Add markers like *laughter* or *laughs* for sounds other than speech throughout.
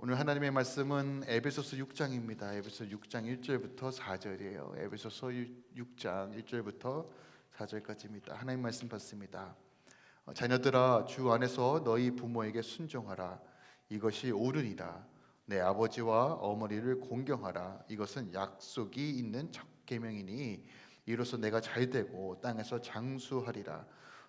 오늘 하나님의 말씀은 에베소서 6장입니다. 에베소 6장 1절부터 4절이에요. 에베소서 6장 1절부터 4절까지입니다. 하나님 말씀 받습니다. 어, 자녀들아 주 안에서 너희 부모에게 순종하라. 이것이 옳으니라. 내 아버지와 어머니를 공경하라. 이것은 약속이 있는 첫 계명이니 이로써 내가 잘되고 땅에서 장수하리라.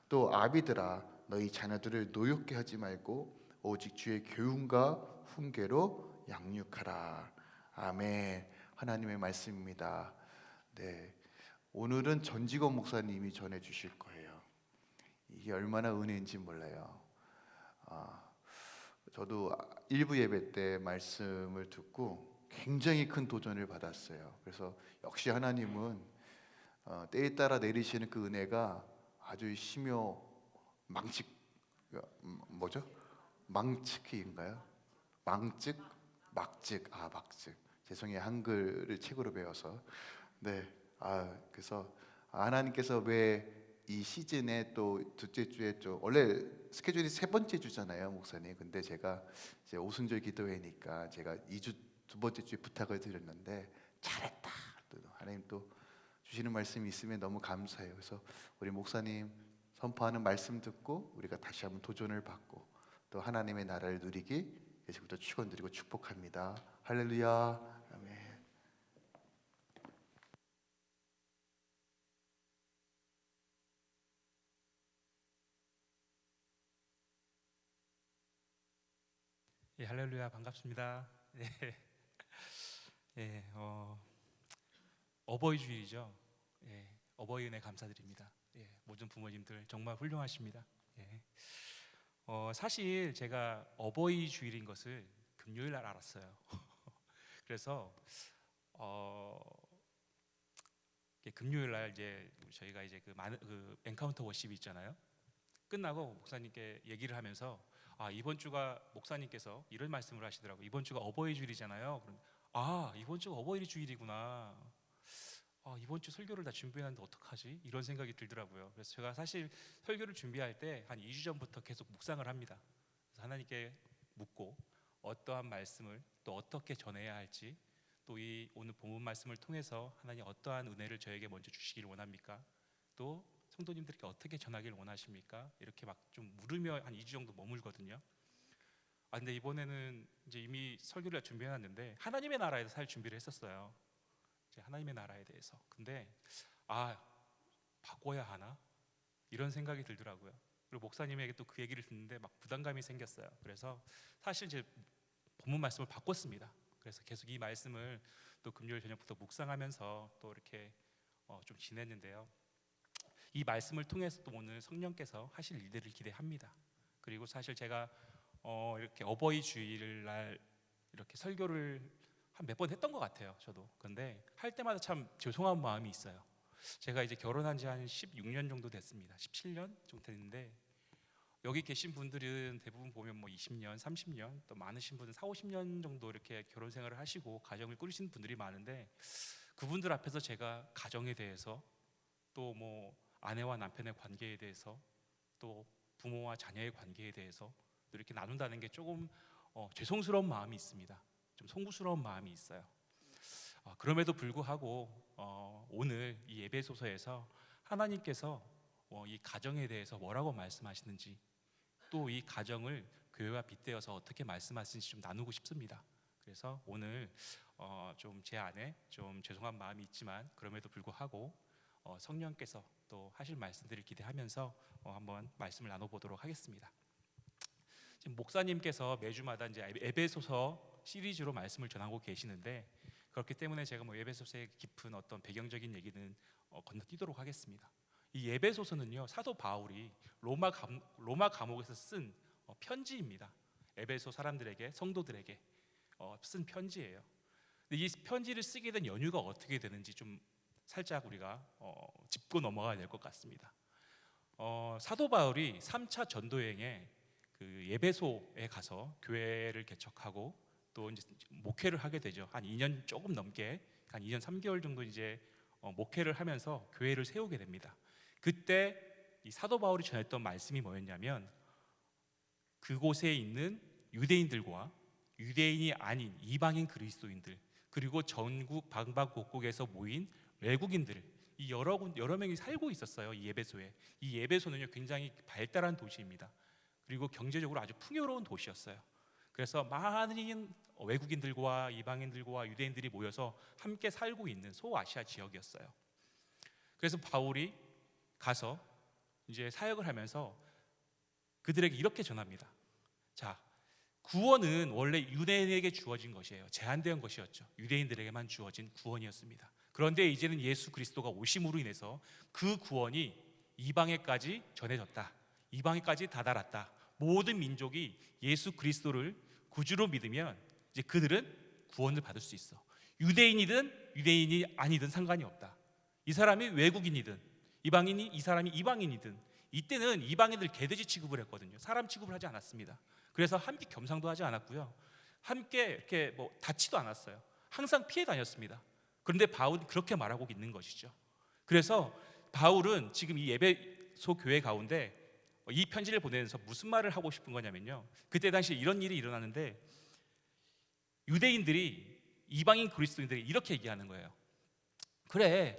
또 아비들아 너희 자녀들을 노엽게 하지 말고 오직 주의 교훈과 훈계로 양육하라. 아멘. 하나님의 말씀입니다. 네. 오늘은 전직원 목사님이 전해 주실 거예요. 이게 얼마나 은혜인지 몰라요. 아, 저도 일부 예배 때 말씀을 듣고 굉장히 큰 도전을 받았어요. 그래서 역시 하나님은 어, 때에 따라 내리시는 그 은혜가 아주 심요 망측 음, 뭐죠? 망측인가요? 망측, 막측, 아 막측. 죄송해요 한글을 책으로 배워서. 네, 아 그래서 하나님께서 왜 이 시즌에 또 둘째 주에 좀 원래 스케줄이 세 번째 주잖아요, 목사님. 근데 제가 이제 오순절 기도회니까 제가 2주 두 번째 주에 부탁을 드렸는데 잘했다. 또 하나님 또 주시는 말씀이 있으면 너무 감사해요. 그래서 우리 목사님 선포하는 말씀 듣고 우리가 다시 한번 도전을 받고 또 하나님의 나라를 누리기 예수부터 축원드리고 축복합니다. 할렐루야. 예, 할렐루야 반갑습니다. 예, 예, 어, 어버이 주일이죠. 예, 어버이 은혜 감사드립니다. 예, 모든 부모님들 정말 훌륭하십니다. 예, 어, 사실 제가 어버이 주일인 것을 금요일 날 알았어요. *laughs* 그래서 어, 금요일 날 이제 저희가 이제 그, 많은, 그 encounter worship이 있잖아요. 끝나고 목사님께 얘기를 하면서 아 이번 주가 목사님께서 이런 말씀을 하시더라고 요 이번 주가 어버이 주일이잖아요. 그럼 아 이번 주가 어버이 주일이구나. 아 이번 주 설교를 다 준비했는데 어떡하지? 이런 생각이 들더라고요. 그래서 제가 사실 설교를 준비할 때 한 2주 전부터 계속 묵상을 합니다. 그래서 하나님께 묻고 어떠한 말씀을 또 어떻게 전해야 할지 또 이 오늘 본문 말씀을 통해서 하나님 어떠한 은혜를 저에게 먼저 주시기를 원합니까? 또 성도님들께 어떻게 전하기를 원하십니까? 이렇게 막 좀 물으며 한 2주 정도 머물거든요. 아 근데 이번에는 이제 이미 설교를 준비해놨는데 하나님의 나라에서 살 준비를 했었어요. 하나님의 나라에 대해서. 근데 아 바꿔야 하나 이런 생각이 들더라고요. 그리고 목사님에게 또 그 얘기를 듣는데 막 부담감이 생겼어요. 그래서 사실 이제 본문 말씀을 바꿨습니다. 그래서 계속 이 말씀을 또 금요일 저녁부터 묵상하면서 또 이렇게 어, 좀 지냈는데요. 이 말씀을 통해서 또 오늘 성령께서 하실 일들을 기대합니다. 그리고 사실 제가 어 이렇게 어버이 주일날 이렇게 설교를 한 몇 번 했던 것 같아요. 저도. 근데 할 때마다 참 죄송한 마음이 있어요. 제가 이제 결혼한 지 한 16년 정도 됐습니다. 17년 정도 됐는데 여기 계신 분들은 대부분 보면 뭐 20년, 30년 또 많으신 분은 4, 50년 정도 이렇게 결혼 생활을 하시고 가정을 꾸리시는 분들이 많은데 그분들 앞에서 제가 가정에 대해서 또 뭐 아내와 남편의 관계에 대해서 또 부모와 자녀의 관계에 대해서 이렇게 나눈다는 게 조금 어, 죄송스러운 마음이 있습니다. 좀 송구스러운 마음이 있어요. 어, 그럼에도 불구하고 어, 오늘 이 예배 소서에서 하나님께서 어, 이 가정에 대해서 뭐라고 말씀하시는지 또 이 가정을 교회와 빗대어서 어떻게 말씀하시는지 좀 나누고 싶습니다. 그래서 오늘 어, 좀제 안에 좀 죄송한 마음이 있지만 그럼에도 불구하고 어, 성령께서 또 하실 말씀들을 기대하면서 어, 한번 말씀을 나눠보도록 하겠습니다. 지금 목사님께서 매주마다 이제 에베소서 시리즈로 말씀을 전하고 계시는데 그렇기 때문에 제가 뭐 에베소서의 깊은 어떤 배경적인 얘기는 어, 건너뛰도록 하겠습니다. 이 에베소서는요 사도 바울이 로마 감, 로마 감옥에서 쓴 어, 편지입니다. 에베소 사람들에게 성도들에게 어, 쓴 편지예요. 이 편지를 쓰게 된 연유가 어떻게 되는지 좀 살짝 우리가 어, 짚고 넘어가야 될 것 같습니다. 어, 사도 바울이 3차 전도 여행에 그 예배소에 가서 교회를 개척하고 또 이제 목회를 하게 되죠. 한 2년 조금 넘게 한 2년 3개월 정도 이제 어, 목회를 하면서 교회를 세우게 됩니다. 그때 이 사도 바울이 전했던 말씀이 뭐였냐면 그곳에 있는 유대인들과 유대인이 아닌 이방인 그리스도인들 그리고 전국 방방곡곡에서 모인 외국인들 이 여러 군- 여러 명이 살고 있었어요. 이 예배소에. 이 예배소는요 굉장히 발달한 도시입니다. 그리고 경제적으로 아주 풍요로운 도시였어요. 그래서 많은 외국인들과 이방인들과 유대인들이 모여서 함께 살고 있는 소아시아 지역이었어요. 그래서 바울이 가서 이제 사역을 하면서 그들에게 이렇게 전합니다. 자, 구원은 원래 유대인에게 주어진 것이에요. 제한된 것이었죠. 유대인들에게만 주어진 구원이었습니다. 그런데 이제는 예수 그리스도가 오심으로 인해서 그 구원이 이방에까지 전해졌다. 이방에까지 다다랐다. 모든 민족이 예수 그리스도를 구주로 믿으면 이제 그들은 구원을 받을 수 있어. 유대인이든 유대인이 아니든 상관이 없다. 이 사람이 외국인이든 이방인이 이 사람이 이방인이든 이때는 이방인들 개돼지 취급을 했거든요. 사람 취급을 하지 않았습니다. 그래서 함께 겸상도 하지 않았고요. 함께 이렇게 뭐 다치도 않았어요. 항상 피해 다녔습니다. 그런데 바울이 그렇게 말하고 있는 것이죠. 그래서 바울은 지금 이 예배 소 교회 가운데 이 편지를 보내면서 무슨 말을 하고 싶은 거냐면요. 그때 당시 이런 일이 일어나는데 유대인들이 이방인 그리스도인들이 이렇게 얘기하는 거예요. 그래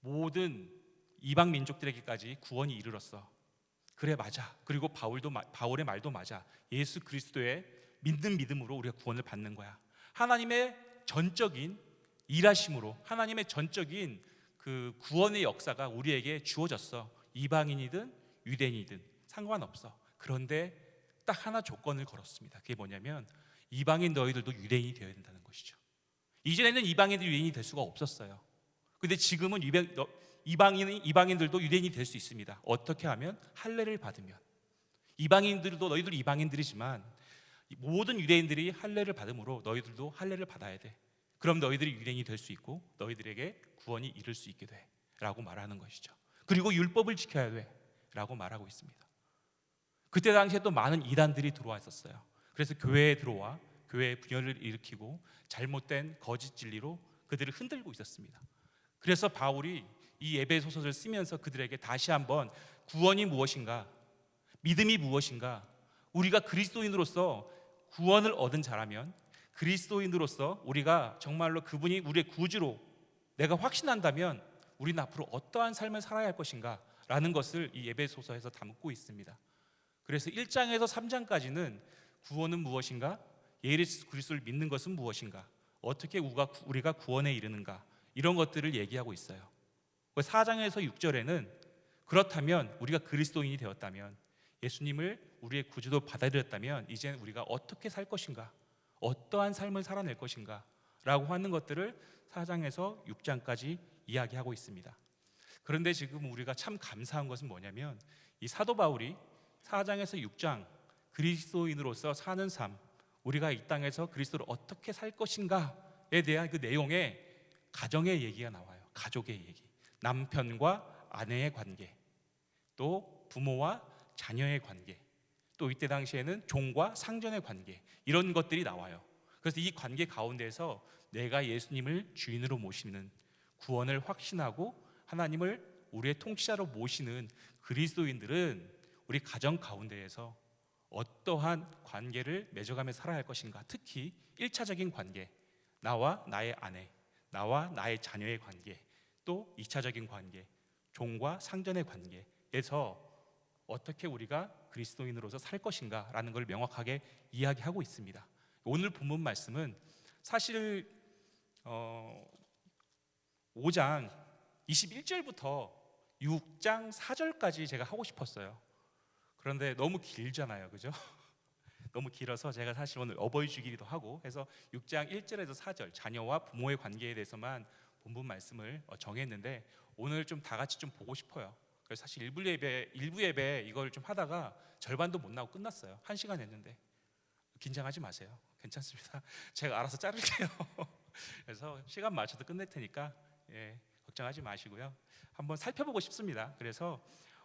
모든 이방 민족들에게까지 구원이 이르렀어. 그래 맞아. 그리고 바울도 마- 바울의 말도 맞아. 예수 그리스도의 믿는 믿음으로 우리가 구원을 받는 거야. 하나님의 전적인 일하심으로 하나님의 전적인 그 구원의 역사가 우리에게 주어졌어. 이방인이든 유대인이든 상관없어. 그런데 딱 하나 조건을 걸었습니다. 그게 뭐냐면 이방인 너희들도 유대인이 되어야 된다는 것이죠. 이전에는 이방인들이 유대인이 될 수가 없었어요. 근데 지금은 이방인이 이방인들도 유대인이 될 수 있습니다. 어떻게 하면 할례를 받으면 이방인들도 너희들 이방인들이지만 이 모든 유대인들이 할례를 받음으로 너희들도 할례를 받아야 돼. 그럼 너희들이 유대인이 될 수 있고 너희들에게 구원이 이를 수 있게 돼라고 말하는 것이죠. 그리고 율법을 지켜야 돼 라고 말하고 있습니다. 그때 당시에 또 많은 이단들이 들어와 있었어요. 그래서 교회에 들어와 교회의 분열을 일으키고 잘못된 거짓 진리로 그들을 흔들고 있었습니다. 그래서 바울이 이 예배 소설을 쓰면서 그들에게 다시 한번 구원이 무엇인가, 믿음이 무엇인가, 우리가 그리스도인으로서 구원을 얻은 자라면 그리스도인으로서 우리가 정말로 그분이 우리의 구주로 내가 확신한다면 우리는 앞으로 어떠한 삶을 살아야 할 것인가 라는 것을 이 예배 소서에서 담고 있습니다. 그래서 1장에서 3장까지는 구원은 무엇인가? 예수 그리스도를 믿는 것은 무엇인가? 어떻게 우리가 구원에 이르는가? 이런 것들을 얘기하고 있어요. 4장에서 6절에는 그렇다면 우리가 그리스도인이 되었다면 예수님을 우리의 구주도 받아들였다면 이제는 우리가 어떻게 살 것인가? 어떠한 삶을 살아낼 것인가? 라고 하는 것들을 4장에서 6장까지 이야기하고 있습니다. 그런데 지금 우리가 참 감사한 것은 뭐냐면 이 사도 바울이 4장에서 6장 그리스도인으로서 사는 삶 우리가 이 땅에서 그리스도를 어떻게 살 것인가에 대한 그 내용에 가정의 얘기가 나와요. 가족의 얘기. 남편과 아내의 관계. 또 부모와 자녀의 관계. 또 이때 당시에는 종과 상전의 관계. 이런 것들이 나와요. 그래서 이 관계 가운데서 내가 예수님을 주인으로 모시는 구원을 확신하고 하나님을 우리의 통치자로 모시는 그리스도인들은 우리 가정 가운데에서 어떠한 관계를 맺어가며 살아야 할 것인가? 특히 일차적인 관계, 나와 나의 아내, 나와 나의 자녀의 관계, 또 이차적인 관계, 종과 상전의 관계에서 어떻게 우리가 그리스도인으로서 살 것인가 라는 걸 명확하게 이야기하고 있습니다. 오늘 본문 말씀은 사실 어, 5장 21절부터 6장 4절까지 제가 하고 싶었어요. 그런데 너무 길잖아요. 그죠? *laughs* 너무 길어서 제가 사실 오늘 어버이 주기도 하고 해서 6장 1절에서 4절 자녀와 부모의 관계에 대해서만 본문 말씀을 어, 정했는데 오늘 좀 다 같이 좀 보고 싶어요. 그래서 사실 일부 예배 일부 예배 이걸 좀 하다가 절반도 못 나고 끝났어요. 한 시간 했는데 긴장하지 마세요. 괜찮습니다. *laughs* 제가 알아서 자를게요. *laughs* 그래서 시간 맞춰서 끝낼 테니까 예, 걱정하지 마시고요. 한번 살펴보고 싶습니다. 그래서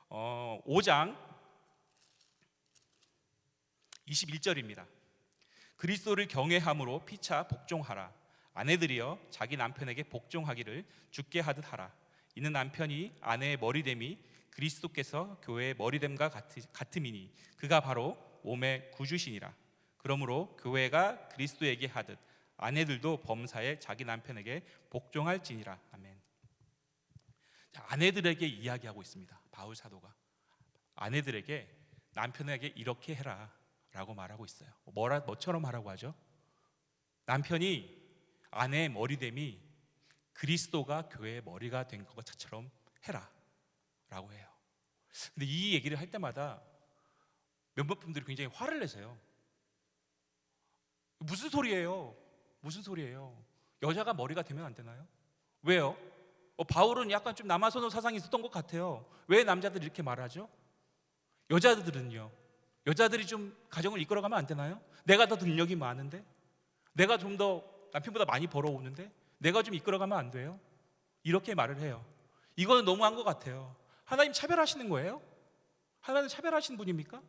어, 5장 21절입니다. 그리스도를 경외함으로 피차 복종하라. 아내들이여 자기 남편에게 복종하기를 죽게 하듯 하라. 이는 남편이 아내의 머리됨이 그리스도께서 교회의 머리됨과 같음이니 그가 바로 몸의 구주시니라. 그러므로 교회가 그리스도에게 하듯 아내들도 범사에 자기 남편에게 복종할지니라. 아멘. 자, 아내들에게 이야기하고 있습니다. 바울 사도가 아내들에게 남편에게 이렇게 해라라고 말하고 있어요. 뭐라 뭐처럼 하라고 하죠? 남편이 아내의 머리됨이 그리스도가 교회의 머리가 된 것처럼 해라라고 해요. 근데 이 얘기를 할 때마다 분들이 굉장히 화를 내세요. 무슨 소리예요? 무슨 소리예요? 여자가 머리가 되면 안 되나요? 왜요? 어, 바울은 약간 좀 남아선호 사상이 있었던 것 같아요. 왜 남자들이 이렇게 말하죠? 여자들은요. 여자들이 좀 가정을 이끌어가면 안 되나요? 내가 더 능력이 많은데, 내가 좀 더 남편보다 많이 벌어오는데, 내가 좀 이끌어가면 안 돼요? 이렇게 말을 해요. 이거는 너무한 것 같아요. 하나님 차별하시는 거예요? 하나님 차별하시는 분입니까?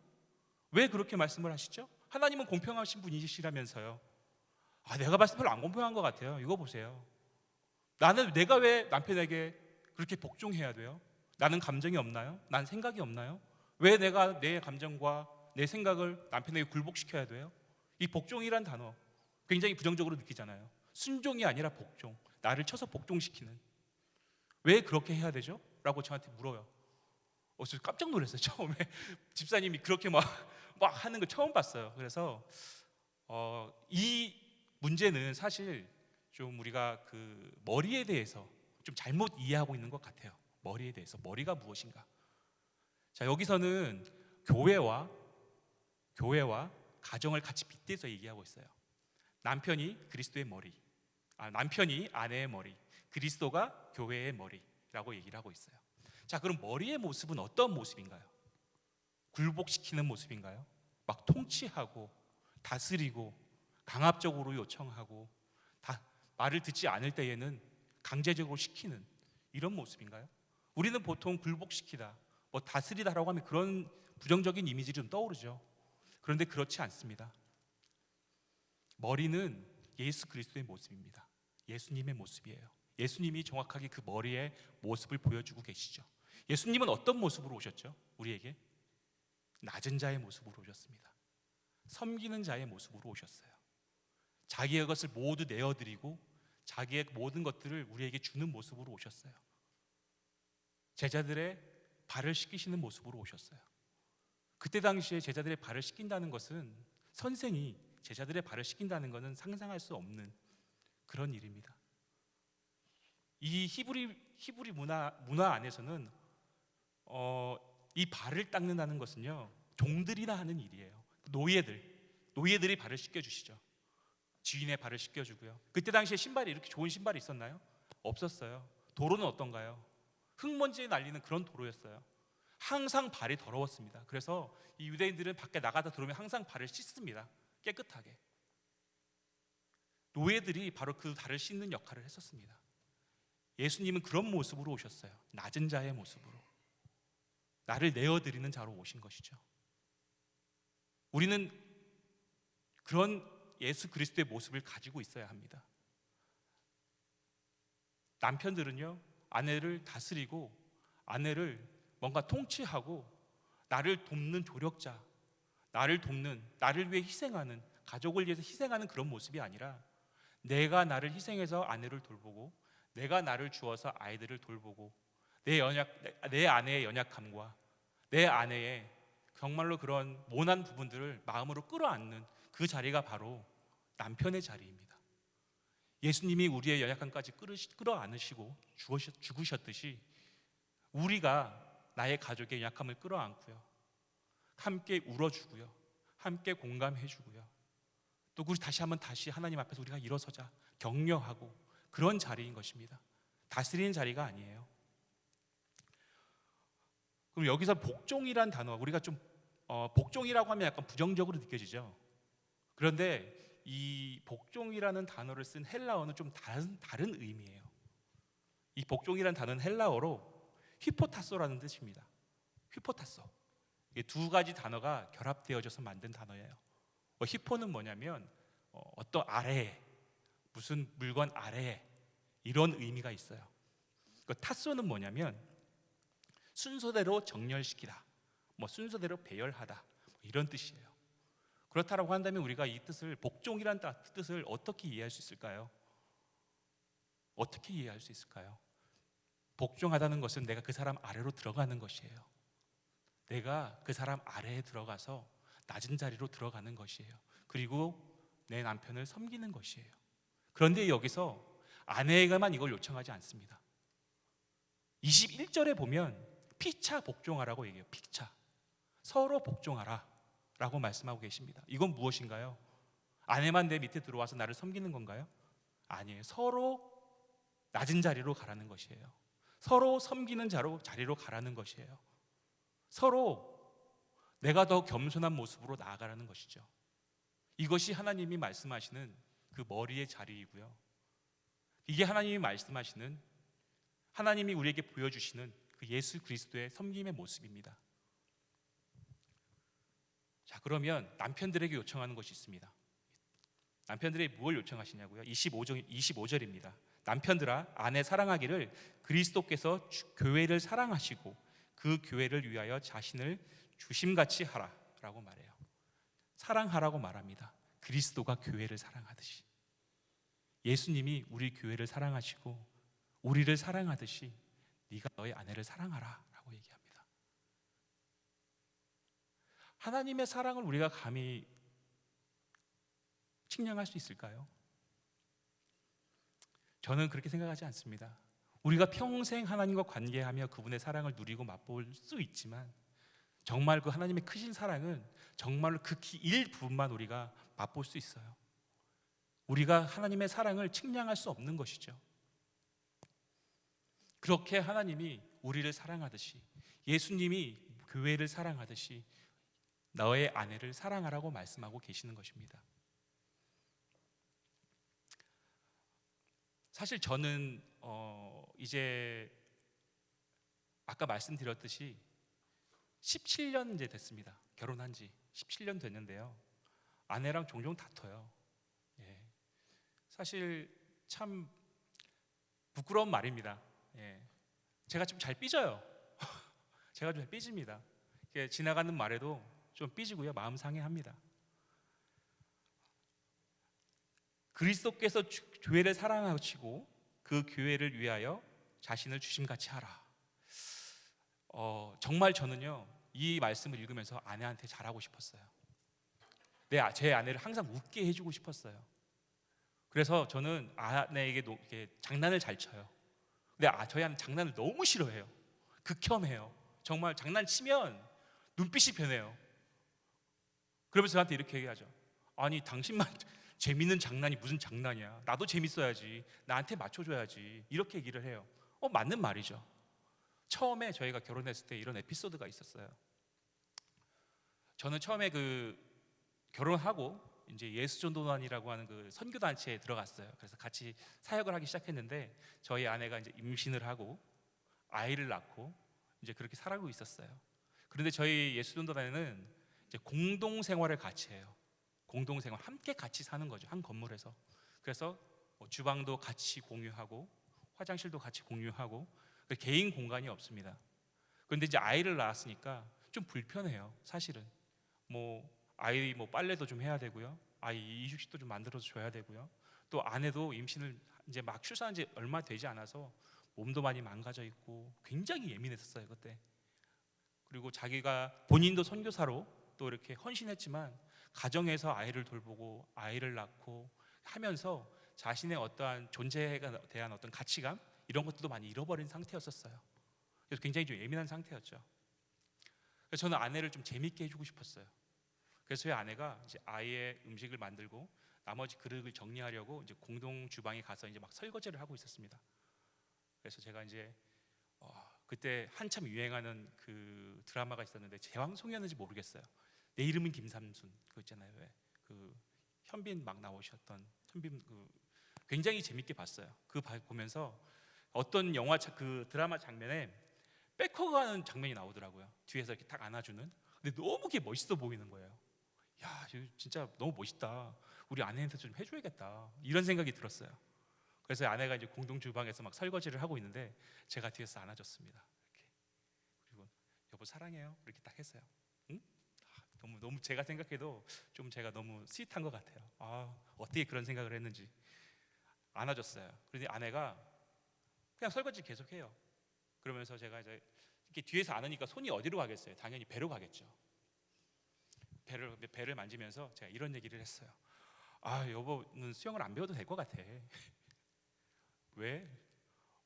왜 그렇게 말씀을 하시죠? 하나님은 공평하신 분이시라면서요. 아, 내가 봤을 때 별로 안 공평한 것 같아요. 이거 보세요. 나는 내가 왜 남편에게 그렇게 복종해야 돼요? 나는 감정이 없나요? 난 생각이 없나요? 왜 내가 내 감정과 내 생각을 남편에게 굴복시켜야 돼요? 이 복종이란 단어 굉장히 부정적으로 느끼잖아요. 순종이 아니라 복종. 나를 쳐서 복종시키는. 왜 그렇게 해야 되죠? 라고 저한테 물어요. 어, 저 깜짝 놀랐어요. *laughs* 처음에 집사님이 그렇게 막, 막 하는 거 처음 봤어요. 그래서 어, 이 문제는 사실 좀 우리가 그 머리에 대해서 좀 잘못 이해하고 있는 것 같아요. 머리에 대해서 머리가 무엇인가? 자 여기서는 교회와 교회와 가정을 같이 빗대서 얘기하고 있어요. 남편이 그리스도의 머리, 아, 남편이 아내의 머리, 그리스도가 교회의 머리라고 얘기를 하고 있어요. 자 그럼 머리의 모습은 어떤 모습인가요? 굴복시키는 모습인가요? 막 통치하고 다스리고 강압적으로 요청하고 다 말을 듣지 않을 때에는 강제적으로 시키는 이런 모습인가요? 우리는 보통 굴복시키다, 뭐 다스리다라고 하면 그런 부정적인 이미지 좀 떠오르죠. 그런데 그렇지 않습니다. 머리는 예수 그리스도의 모습입니다. 예수님의 모습이에요. 예수님이 정확하게 그 머리의 모습을 보여주고 계시죠. 예수님은 어떤 모습으로 오셨죠? 우리에게 낮은 자의 모습으로 오셨습니다. 섬기는 자의 모습으로 오셨어요. 자기의 것을 모두 내어드리고 자기의 모든 것들을 우리에게 주는 모습으로 오셨어요. 제자들의 발을 씻기시는 모습으로 오셨어요. 그때 당시에 제자들의 발을 씻긴다는 것은 선생이 제자들의 발을 씻긴다는 것은 상상할 수 없는 그런 일입니다. 이 히브리 히브리 문화 문화 안에서는 어, 이 발을 닦는다는 것은요 종들이나 하는 일이에요. 노예들 노예들이 발을 씻겨 주시죠. 지인의 발을 씻겨 주고요. 그때 당시에 신발이 이렇게 좋은 신발이 있었나요? 없었어요. 도로는 어떤가요? 흙먼지에 날리는 그런 도로였어요. 항상 발이 더러웠습니다. 그래서 이 유대인들은 밖에 나가다 들어오면 항상 발을 씻습니다. 깨끗하게. 노예들이 바로 그 발을 씻는 역할을 했었습니다. 예수님은 그런 모습으로 오셨어요. 낮은 자의 모습으로. 나를 내어드리는 자로 오신 것이죠. 우리는 그런 예수 그리스도의 모습을 가지고 있어야 합니다. 남편들은요, 아내를 다스리고 아내를 뭔가 통치하고 나를 돕는 조력자, 나를 돕는, 나를 위해 희생하는, 가족을 위해서 희생하는 그런 모습이 아니라 내가 나를 희생해서 아내를 돌보고 내가 나를 주어서 아이들을 돌보고 내 연약 내 아내의 연약함과 내 아내의 정말로 그런 모난 부분들을 마음으로 끌어안는 그 자리가 바로 남편의 자리입니다. 예수님이 우리의 연약함까지 끌어안으시고 죽으셨듯이 우리가 나의 가족의 약함을 끌어안고요. 함께 울어주고요. 함께 공감해주고요. 또 우리 다시 한번 다시 하나님 앞에서 우리가 일어서자 격려하고 그런 자리인 것입니다. 다스리는 자리가 아니에요. 그럼 여기서 복종이란 단어 우리가 좀 어, 복종이라고 하면 약간 부정적으로 느껴지죠. 그런데 이 복종이라는 단어를 쓴 헬라어는 좀 다른 다른 의미예요. 이 복종이라는 단어는 헬라어로 휘포타소라는 뜻입니다. 휘포타소. 이게 두 가지 단어가 결합되어져서 만든 단어예요. 어, 히포는 뭐냐면 어, 어떤 아래에 무슨 물건 아래에 이런 의미가 있어요. 그 타소는 뭐냐면 순서대로 정렬시키다, 뭐 순서대로 배열하다 뭐 이런 뜻이에요. 그렇다라고 한다면 우리가 이 뜻을 복종이라는 따- 뜻을 어떻게 이해할 수 있을까요? 어떻게 이해할 수 있을까요? 복종하다는 것은 내가 그 사람 아래로 들어가는 것이에요. 내가 그 사람 아래에 들어가서 낮은 자리로 들어가는 것이에요. 그리고 내 남편을 섬기는 것이에요. 그런데 여기서 아내가만 이걸 요청하지 않습니다. 21절에 보면 피차 복종하라고 얘기해요. 피차. 서로 복종하라 라고 말씀하고 계십니다. 이건 무엇인가요? 아내만 내 밑에 들어와서 나를 섬기는 건가요? 아니에요. 서로 낮은 자리로 가라는 것이에요. 서로 섬기는 자로 자리로 가라는 것이에요. 서로 내가 더 겸손한 모습으로 나아가라는 것이죠. 이것이 하나님이 말씀하시는 그 머리의 자리이고요. 이게 하나님이 말씀하시는 하나님이 우리에게 보여주시는 그 예수 그리스도의 섬김의 모습입니다. 자, 그러면 남편들에게 요청하는 것이 있습니다. 남편들이 뭘 요청하시냐고요? 25절, 25절입니다. 남편들아 아내 사랑하기를 그리스도께서 주- 교회를 사랑하시고 그 교회를 위하여 자신을 주심같이 하라라고 말해요. 사랑하라고 말합니다. 그리스도가 교회를 사랑하듯이 예수님이 우리 교회를 사랑하시고 우리를 사랑하듯이 네가 너의 아내를 사랑하라라고 얘기합니다. 하나님의 사랑을 우리가 감히 측량할 수 있을까요? 저는 그렇게 생각하지 않습니다. 우리가 평생 하나님과 관계하며 그분의 사랑을 누리고 맛볼 수 있지만 정말 그 하나님의 크신 사랑은 정말로 극히 일부분만 우리가 맛볼 수 있어요. 우리가 하나님의 사랑을 측량할 수 없는 것이죠. 그렇게 하나님이 우리를 사랑하듯이 예수님이 교회를 사랑하듯이 너의 아내를 사랑하라고 말씀하고 계시는 것입니다. 사실 저는 어 이제 아까 말씀드렸듯이 17년 이제 됐습니다. 결혼한 지 17년 됐는데요. 아내랑 종종 다퉈요. 예. 사실 참 부끄러운 말입니다. 예. 제가 좀 잘 삐져요. *laughs* 제가 좀 삐집니다. 지나가는 말에도 좀 삐지고요. 마음 상해합니다. 그리스도께서 주- 교회를 사랑하시고 그 교회를 위하여 자신을 주심같이 하라. 어, 정말 저는요 이 말씀을 읽으면서 아내한테 잘하고 싶었어요. 내, 아- 제 아내를 항상 웃게 해주고 싶었어요. 그래서 저는 아내에게 노- 장난을 잘 쳐요. 근데 아, 저희 아내 장난을 너무 싫어해요. 극혐해요. 정말 장난치면 눈빛이 변해요. 그러면서 저한테 이렇게 얘기하죠. 아니 당신만 *laughs* 재밌는 장난이 무슨 장난이야? 나도 재밌어야지. 나한테 맞춰줘야지. 이렇게 얘기를 해요. 어 맞는 말이죠. 처음에 저희가 결혼했을 때 이런 에피소드가 있었어요. 저는 처음에 그 결혼하고 이제 예수전도단이라고 하는 그 선교 단체에 들어갔어요. 그래서 같이 사역을 하기 시작했는데 저희 아내가 이제 임신을 하고 아이를 낳고 이제 그렇게 살아가고 있었어요. 그런데 저희 예수전도단에는 공동 생활을 같이 해요. 공동 생활 함께 같이 사는 거죠. 한 건물에서. 그래서 뭐 주방도 같이 공유하고 화장실도 같이 공유하고 그 개인 공간이 없습니다. 그런데 이제 아이를 낳았으니까 좀 불편해요. 사실은 뭐 아이 뭐 빨래도 좀 해야 되고요. 아이 이식도 좀 만들어서 줘야 되고요. 또 아내도 임신을 이제 막 출산한 지 얼마 되지 않아서 몸도 많이 망가져 있고 굉장히 예민했었어요 그때. 그리고 자기가 본인도 선교사로 또 이렇게 헌신했지만 가정에서 아이를 돌보고 아이를 낳고 하면서 자신의 어떠한 존재에 대한 어떤 가치감 이런 것들도 많이 잃어버린 상태였었어요. 그래서 굉장히 좀 예민한 상태였죠. 그래서 저는 아내를 좀 재밌게 해주고 싶었어요. 그래서 저희 아내가 이제 아이의 음식을 만들고 나머지 그릇을 정리하려고 이제 공동 주방에 가서 이제 막 설거지를 하고 있었습니다. 그래서 제가 이제 어, 그때 한참 유행하는 그 드라마가 있었는데 제왕송이었는지 모르겠어요. 내 이름은 김삼순 그 있잖아요. 왜? 그 현빈 막 나오셨던 현빈 그 굉장히 재밌게 봤어요. 그 봐- 보면서 어떤 영화 자- 그 드라마 장면에 백허그하는 장면이 나오더라고요. 뒤에서 이렇게 딱 안아주는. 근데 너무 그게 멋있어 보이는 거예요. 야, 진짜 너무 멋있다. 우리 아내한테 좀 해줘야겠다. 이런 생각이 들었어요. 그래서 아내가 이제 공동 주방에서 막 설거지를 하고 있는데 제가 뒤에서 안아줬습니다. 이렇게 그리고 여보 사랑해요. 이렇게 딱 했어요. 응? 아, 너무 너무 제가 생각해도 좀 제가 너무 스윗한 것 같아요. 아 어떻게 그런 생각을 했는지 안아줬어요. 그런데 아내가 그냥 설거지 계속해요. 그러면서 제가 이제 이렇게 뒤에서 안으니까 손이 어디로 가겠어요? 당연히 배로 가겠죠. 배를 배를 만지면서 제가 이런 얘기를 했어요. 아 여보는 수영을 안 배워도 될 것 같아. *laughs* 왜?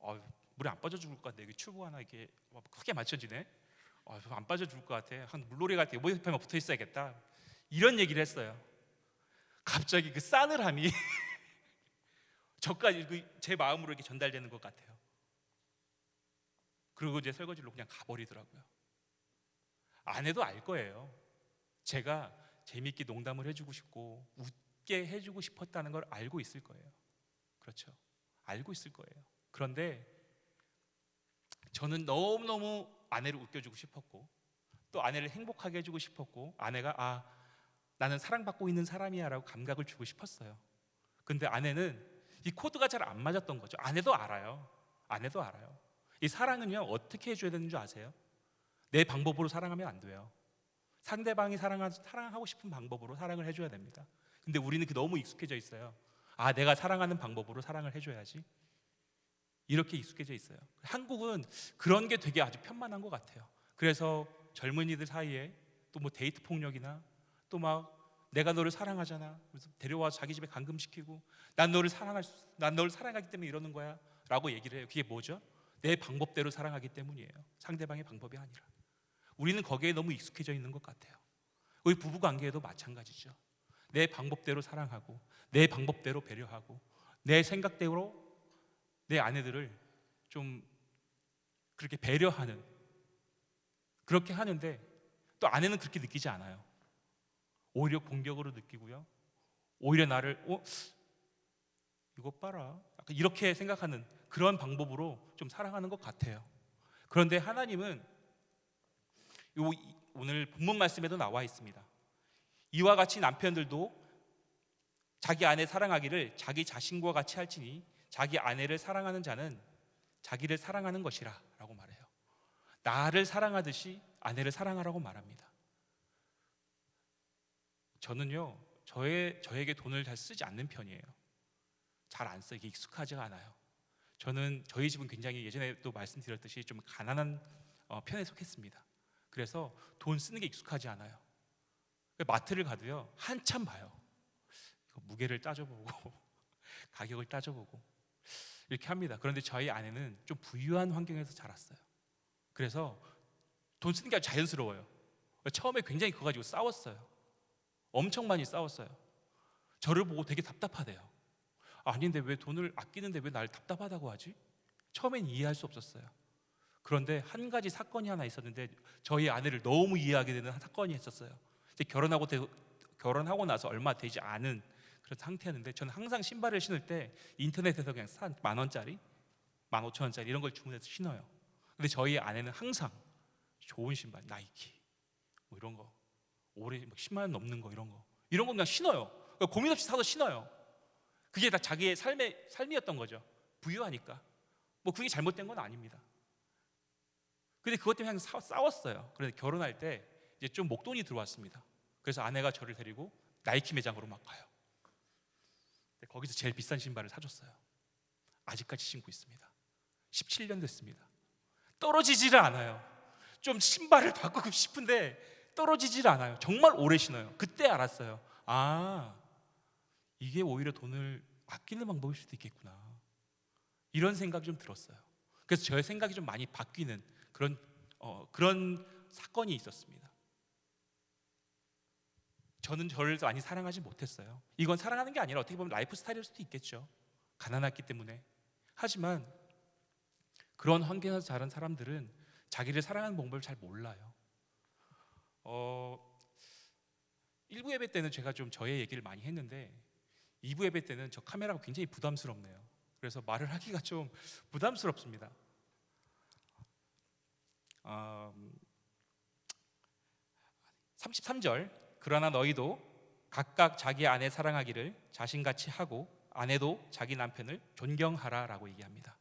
아, 물에 안 빠져 죽을 것 같아. 여기 튜브 하나 이렇게 막 크게 맞춰지네. 아, 안 빠져 죽을 것 같아. 한 물놀이 갈때 옆에만 붙어 있어야겠다. 이런 얘기를 했어요. 갑자기 그 싸늘함이 *laughs* 저까지 그 제 마음으로 이렇게 전달되는 것 같아요. 그리고 이제 설거지로 그냥 가버리더라고요. 아내도 알 거예요. 제가 재밌게 농담을 해주고 싶고 웃게 해주고 싶었다는 걸 알고 있을 거예요. 그렇죠. 알고 있을 거예요. 그런데 저는 너무너무 아내를 웃겨주고 싶었고 또 아내를 행복하게 해주고 싶었고 아내가 아 나는 사랑받고 있는 사람이야라고 감각을 주고 싶었어요. 근데 아내는 이 코드가 잘 안 맞았던 거죠. 아내도 알아요. 아내도 알아요. 이 사랑은요 어떻게 해줘야 되는 줄 아세요? 내 방법으로 사랑하면 안 돼요. 상대방이 사랑하, 사랑하고 싶은 방법으로 사랑을 해줘야 됩니다. 근데 우리는 그 너무 익숙해져 있어요. 아 내가 사랑하는 방법으로 사랑을 해줘야지. 이렇게 익숙해져 있어요. 한국은 그런 게 되게 아주 편만한 것 같아요. 그래서 젊은이들 사이에 또 뭐 데이트 폭력이나 또 막 내가 너를 사랑하잖아. 그래서 데려와 자기 집에 감금시키고 난 너를 사랑할 수, 난 너를 사랑하기 때문에 이러는 거야라고 얘기를 해요. 그게 뭐죠? 내 방법대로 사랑하기 때문이에요. 상대방의 방법이 아니라. 우리는 거기에 너무 익숙해져 있는 것 같아요. 우리 부부 관계에도 마찬가지죠. 내 방법대로 사랑하고 내 방법대로 배려하고 내 생각대로 내 아내들을 좀 그렇게 배려하는 그렇게 하는데 또 아내는 그렇게 느끼지 않아요. 오히려 공격으로 느끼고요. 오히려 나를 어 이것 봐라. 약간 이렇게 생각하는 그런 방법으로 좀 사랑하는 것 같아요. 그런데 하나님은 요 이- 오늘 본문 말씀에도 나와 있습니다. 이와 같이 남편들도 자기 아내 사랑하기를 자기 자신과 같이 할지니 자기 아내를 사랑하는 자는 자기를 사랑하는 것이라 라고 말해요. 나를 사랑하듯이 아내를 사랑하라고 말합니다. 저는요, 저의 저에게 돈을 잘 쓰지 않는 편이에요. 잘안 써, 이게 익숙하지가 않아요. 저는 저희 집은 굉장히 예전에도 말씀드렸듯이 좀 가난한 어, 편에 속했습니다. 그래서 돈 쓰는 게 익숙하지 않아요. 마트를 가도요 한참 봐요. 무게를 따져보고 *laughs* 가격을 따져보고 이렇게 합니다. 그런데 저희 아내는 좀 부유한 환경에서 자랐어요. 그래서 돈 쓰는 게 자연스러워요. 처음에 굉장히 그거 가지고 싸웠어요. 엄청 많이 싸웠어요. 저를 보고 되게 답답하대요. 아닌데 왜 돈을 아끼는데 왜 날 답답하다고 하지? 처음엔 이해할 수 없었어요. 그런데 한 가지 사건이 하나 있었는데 저희 아내를 너무 이해하게 되는 사건이 있었어요. 이제 결혼하고 되- 결혼하고 나서 얼마 되지 않은 그런 상태였는데 저는 항상 신발을 신을 때 인터넷에서 그냥 산만 원짜리, 만 오천 원짜리 이런 걸 주문해서 신어요. 근데 저희 아내는 항상 좋은 신발, 나이키 뭐 이런 거 올해 막 10만 원 넘는 거 이런 거 이런 거 그냥 신어요. 그러니까 고민 없이 사서 신어요. 그게 다 자기의 삶의 삶이었던 거죠. 부유하니까. 뭐 그게 잘못된 건 아닙니다. 근데 그것 때문에 싸- 싸웠어요. 그래서 결혼할 때 이제 좀 목돈이 들어왔습니다. 그래서 아내가 저를 데리고 나이키 매장으로 막 가요. 거기서 제일 비싼 신발을 사줬어요. 아직까지 신고 있습니다. 17년 됐습니다. 떨어지지를 않아요. 좀 신발을 바꾸고 싶은데 떨어지질 않아요. 정말 오래 신어요. 그때 알았어요. 아, 이게 오히려 돈을 아끼는 방법일 수도 있겠구나. 이런 생각이 좀 들었어요. 그래서 저의 생각이 좀 많이 바뀌는 그런 어, 그런 사건이 있었습니다. 저는 저를 많이 사랑하지 못했어요. 이건 사랑하는 게 아니라 어떻게 보면 라이프 스타일일 수도 있겠죠. 가난했기 때문에. 하지만 그런 환경에서 자란 사람들은 자기를 사랑하는 방법을 잘 몰라요. 어, 1부 예배 때는 제가 좀 저의 얘기를 많이 했는데 2부 예배 때는 저 카메라가 굉장히 부담스럽네요. 그래서 말을 하기가 좀 부담스럽습니다. 음, 33절 그러나 너희도 각각 자기 아내 사랑하기를 자신같이 하고 아내도 자기 남편을 존경하라라고 얘기합니다.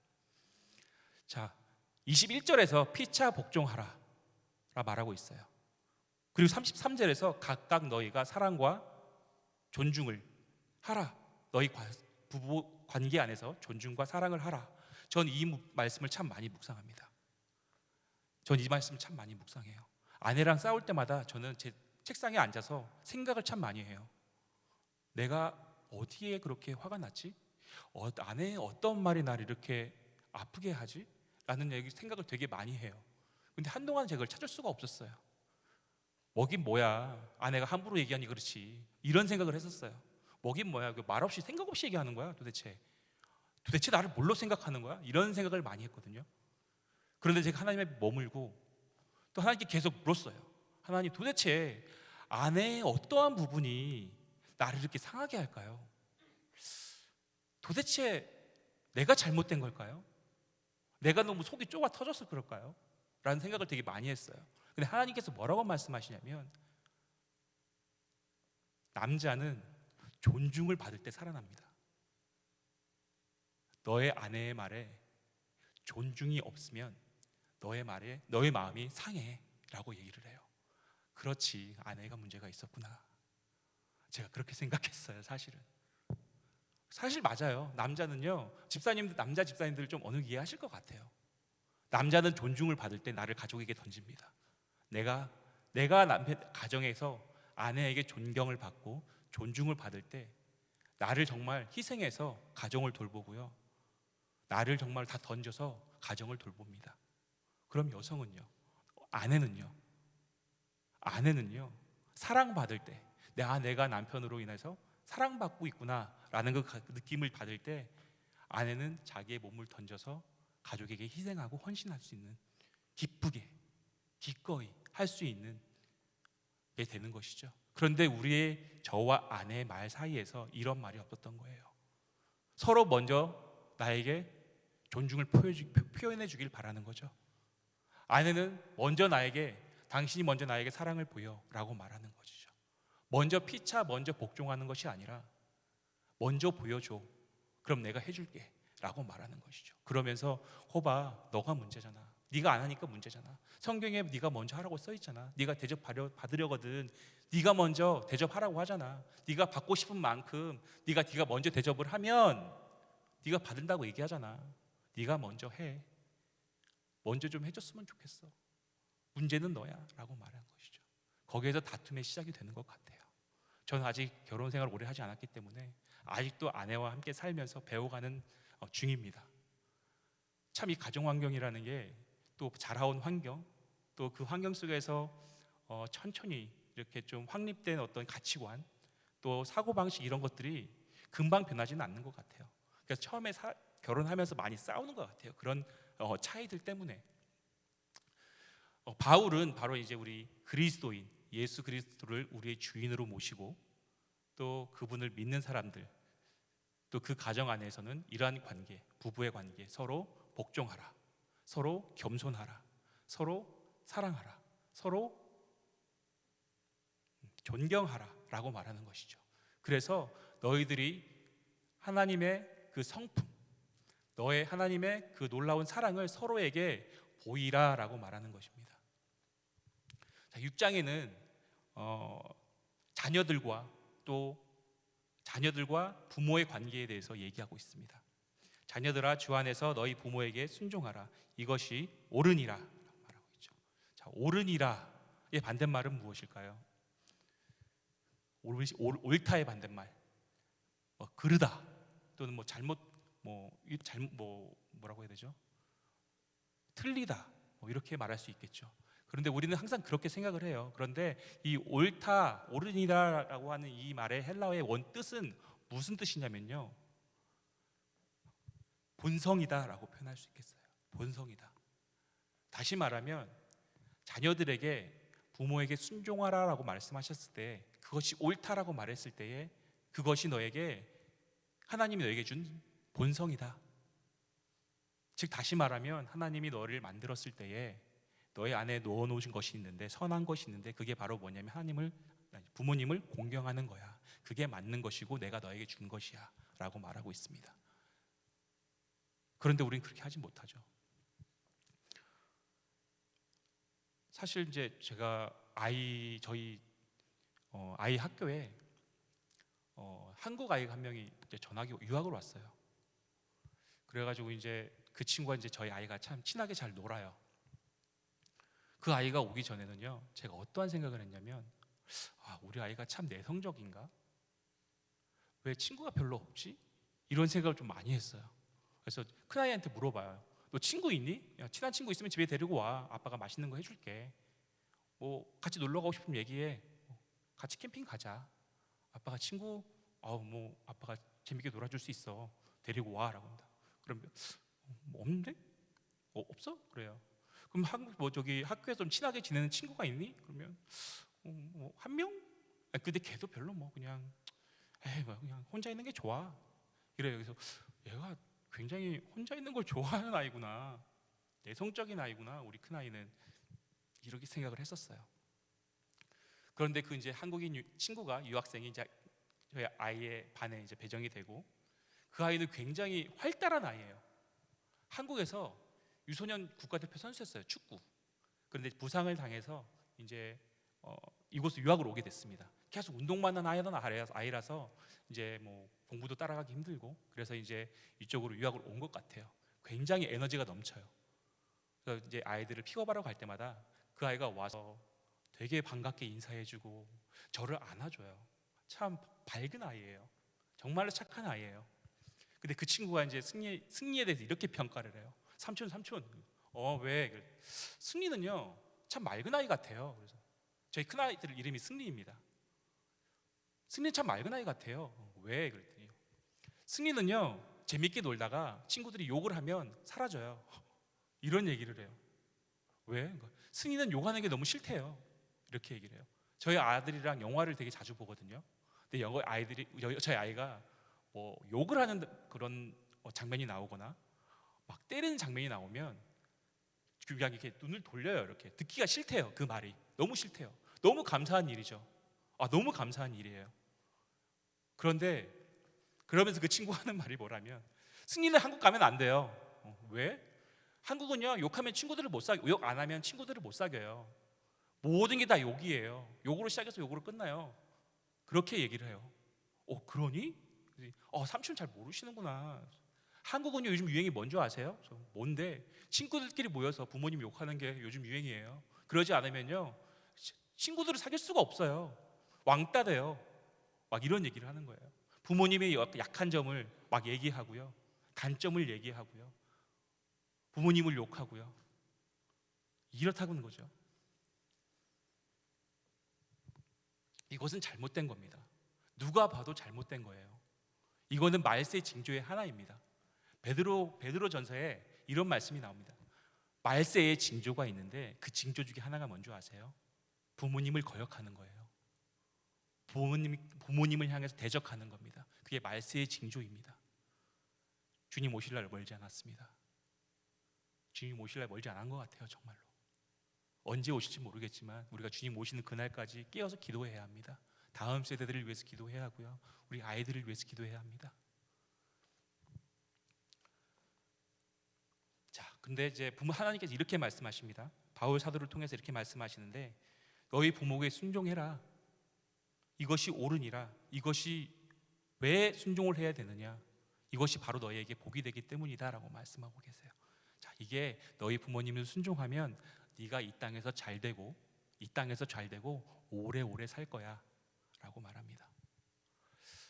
자, 21절에서 피차 복종하라 라 말하고 있어요. 그리고 33절에서 각각 너희가 사랑과 존중을 하라. 너희 관- 부부 관계 안에서 존중과 사랑을 하라. 전 이 말씀을 참 많이 묵상합니다. 전 이 말씀을 참 많이 묵상해요. 아내랑 싸울 때마다 저는 제 책상에 앉아서 생각을 참 많이 해요. 내가 어디에 그렇게 화가 났지? 어, 아내의 어떤 말이 나를 이렇게 아프게 하지? 라는 얘기 생각을 되게 많이 해요. 근데 한동안 제가 그걸 찾을 수가 없었어요. 뭐긴 뭐야. 아내가 함부로 얘기하니 그렇지. 이런 생각을 했었어요. 뭐긴 뭐야. 그말 없이 생각 없이 얘기하는 거야, 도대체. 도대체 나를 뭘로 생각하는 거야? 이런 생각을 많이 했거든요. 그런데 제가 하나님에 머물고 또 하나님께 계속 물었어요. 하나님 도대체 아내의 어떠한 부분이 나를 이렇게 상하게 할까요? 도대체 내가 잘못된 걸까요? 내가 너무 속이 좁아 터져서 그럴까요? 라는 생각을 되게 많이 했어요. 근데 하나님께서 뭐라고 말씀하시냐면 남자는 존중을 받을 때 살아납니다. 너의 아내의 말에 존중이 없으면 너의 말에 너의 마음이 상해라고 얘기를 해요. 그렇지 아내가 문제가 있었구나. 제가 그렇게 생각했어요, 사실은. 사실 맞아요. 남자는요, 집사님들, 남자 집사님들 좀 어느 이해하실 것 같아요. 남자는 존중을 받을 때 나를 가족에게 던집니다. 내가, 내가 남편, 가정에서 아내에게 존경을 받고 존중을 받을 때 나를 정말 희생해서 가정을 돌보고요. 나를 정말 다 던져서 가정을 돌봅니다. 그럼 여성은요, 아내는요, 아내는요, 사랑받을 때, 내 내가 남편으로 인해서 사랑받고 있구나라는 그 가- 느낌을 받을 때 아내는 자기의 몸을 던져서 가족에게 희생하고 헌신할 수 있는 기쁘게 기꺼이 할 수 있는 게 되는 것이죠. 그런데 우리의 저와 아내의 말 사이에서 이런 말이 없었던 거예요. 서로 먼저 나에게 존중을 표현해 주길 바라는 거죠. 아내는 먼저 나에게 당신이 먼저 나에게 사랑을 보여 라고 말하는 것이죠. 먼저 피차 먼저 복종하는 것이 아니라 먼저 보여줘. 그럼 내가 해줄게. 라고 말하는 것이죠. 그러면서 호바 너가 문제잖아. 네가 안 하니까 문제잖아. 성경에 네가 먼저 하라고 써 있잖아. 네가 대접 받으려거든. 네가 먼저 대접하라고 하잖아. 네가 받고 싶은 만큼 네가 네가 먼저 대접을 하면 네가 받는다고 얘기하잖아. 네가 먼저 해. 먼저 좀 해줬으면 좋겠어. 문제는 너야 라고 말하는 것이죠. 거기에서 다툼의 시작이 되는 것 같아요. 저는 아직 결혼 생활을 오래 하지 않았기 때문에 아직도 아내와 함께 살면서 배워가는 어, 중입니다. 참 이 가정 환경이라는 게 또 자라온 환경, 또 그 환경 속에서 어, 천천히 이렇게 좀 확립된 어떤 가치관, 또 사고 방식 이런 것들이 금방 변하지는 않는 것 같아요. 그래서 처음에 사- 결혼하면서 많이 싸우는 것 같아요. 그런 어, 차이들 때문에. 어, 바울은 바로 이제 우리 그리스도인 예수 그리스도를 우리의 주인으로 모시고 또 그분을 믿는 사람들 또 그 가정 안에서는 이러한 관계, 부부의 관계 서로 복종하라. 서로 겸손하라. 서로 사랑하라. 서로 존경하라라고 말하는 것이죠. 그래서 너희들이 하나님의 그 성품, 너의 하나님의 그 놀라운 사랑을 서로에게 보이라라고 말하는 것입니다. 자, 6장에는 어, 자녀들과 또 자녀들과 부모의 관계에 대해서 얘기하고 있습니다. 자녀들아 주 안에서 너희 부모에게 순종하라. 이것이 옳으니라 말하고 있죠. 자, 옳으니라의 반대말은 무엇일까요? 옳, 옳, 옳다의 반대말. 뭐 그르다 또는 뭐 잘못 뭐 이- 잘못 뭐 뭐라고 해야 되죠? 틀리다 뭐 이렇게 말할 수 있겠죠. 그런데 우리는 항상 그렇게 생각을 해요. 그런데 이 옳다, 옳으니라라고 하는 이 말의 헬라어의 원 뜻은 무슨 뜻이냐면요. 본성이다라고 표현할 수 있겠어요. 본성이다. 다시 말하면 자녀들에게 부모에게 순종하라라고 말씀하셨을 때 그것이 옳다라고 말했을 때에 그것이 너에게 하나님이 너에게 준 본성이다. 즉 다시 말하면 하나님이 너를 만들었을 때에 너의 안에 넣어 놓으신 것이 있는데 선한 것이 있는데 그게 바로 뭐냐면 하나님을 부모님을 공경하는 거야. 그게 맞는 것이고 내가 너에게 준 것이야 라고 말하고 있습니다. 그런데 우리는 그렇게 하지 못하죠. 사실 이제 제가 아이 저희 어, 아이 학교에 어, 한국 아이가 한 명이 전학이 유학을 왔어요. 그래가지고 이제 그 친구가 이제 저희 아이가 참 친하게 잘 놀아요. 그 아이가 오기 전에는요, 제가 어떠한 생각을 했냐면, 아, 우리 아이가 참 내성적인가? 왜 친구가 별로 없지? 이런 생각을 좀 많이 했어요. 그래서 큰 아이한테 물어봐요. 너 친구 있니? 야, 친한 친구 있으면 집에 데리고 와. 아빠가 맛있는 거 해줄게. 뭐 같이 놀러 가고 싶으면 얘기해. 뭐, 같이 캠핑 가자. 아빠가 친구, 아우 뭐 아빠가 재밌게 놀아줄 수 있어. 데리고 와라고 합니다. 그러면 뭐 없는데? 어, 없어? 그래요. 그럼 한국 뭐 저기 학교에서 좀 친하게 지내는 친구가 있니? 그러면 어, 뭐한 명? 아, 근데 걔도 별로 뭐 그냥 에이 뭐 그냥 혼자 있는 게 좋아. 이래요. 그래서 얘가 굉장히 혼자 있는 걸 좋아하는 아이구나. 내성적인 아이구나. 우리 큰 아이는 이렇게 생각을 했었어요. 그런데 그 이제 한국인 유- 친구가 유학생이 이제 저희 아이의 반에 이제 배정이 되고 그 아이는 굉장히 활달한 아이예요. 한국에서 유소년 국가대표 선수였어요. 축구. 그런데 부상을 당해서 이제 어, 이곳으로 유학을 오게 됐습니다. 계속 운동만 하는 아이라서 이제 뭐 공부도 따라가기 힘들고 그래서 이제 이쪽으로 유학을 온 것 같아요. 굉장히 에너지가 넘쳐요. 그래서 이제 아이들을 픽업하러 갈 때마다 그 아이가 와서 되게 반갑게 인사해주고 저를 안아줘요. 참 밝은 아이예요. 정말로 착한 아이예요. 근데 그 친구가 이제 승리 승리에 대해서 이렇게 평가를 해요. 삼촌 삼촌 어 왜? 승리는요 참 맑은 아이 같아요. 그래서 저희 큰 아이들 이름이 승리입니다. 승리 참 맑은 아이 같아요. 어, 왜? 그랬더니 승리는요 재밌게 놀다가 친구들이 욕을 하면 사라져요. *laughs* 이런 얘기를 해요. 왜? 그러니까 승리는 욕하는 게 너무 싫대요. 이렇게 얘기를 해요. 저희 아들이랑 영화를 되게 자주 보거든요. 근데 아이들이 여- 저희 아이가 뭐 욕을 하는 그런 어, 장면이 나오거나 막 때리는 장면이 나오면 그냥 이렇게 눈을 돌려요. 이렇게 듣기가 싫대요. 그 말이 너무 싫대요. 너무 감사한 일이죠. 아 너무 감사한 일이에요. 그런데 그러면서 그 친구 하는 말이 뭐라면 승리는 한국 가면 안 돼요. 어, 왜? 한국은요 욕하면 친구들을 못 사귀 욕 안 하면 친구들을 못 사귀어요. 모든 게 다 욕이에요. 욕으로 시작해서 욕으로 끝나요. 그렇게 얘기를 해요. 어 그러니? 어 삼촌 잘 모르시는구나. 한국은요 요즘 유행이 뭔지 아세요? 뭔데? 친구들끼리 모여서 부모님 욕하는 게 요즘 유행이에요. 그러지 않으면요 치- 친구들을 사귈 수가 없어요. 왕따 돼요. 막 이런 얘기를 하는 거예요. 부모님의 약- 약한 점을 막 얘기하고요. 단점을 얘기하고요. 부모님을 욕하고요. 이렇다고는 거죠. 이것은 잘못된 겁니다. 누가 봐도 잘못된 거예요. 이거는 말세 징조의 하나입니다. 베드로 베드로 전서에 이런 말씀이 나옵니다. 말세의 징조가 있는데 그 징조 중에 하나가 뭔지 아세요? 부모님을 거역하는 거예요. 부모님 부모님을 향해서 대적하는 겁니다. 그게 말세의 징조입니다. 주님 오실 날 멀지 않았습니다. 주님 오실 날 멀지 않은 것 같아요, 정말로. 언제 오실지 모르겠지만 우리가 주님 오시는 그날까지 깨어서 기도해야 합니다. 다음 세대들을 위해서 기도해야 하고요. 우리 아이들을 위해서 기도해야 합니다. 자, 근데 이제 부모 하나님께서 이렇게 말씀하십니다. 바울 사도를 통해서 이렇게 말씀하시는데 너희 부모에게 순종해라. 이것이 옳으니라. 이것이 왜 순종을 해야 되느냐? 이것이 바로 너희에게 복이 되기 때문이다라고 말씀하고 계세요. 자, 이게 너희 부모님을 순종하면 네가 이 땅에서 잘 되고 이 땅에서 잘 되고 오래오래 살 거야라고 말합니다.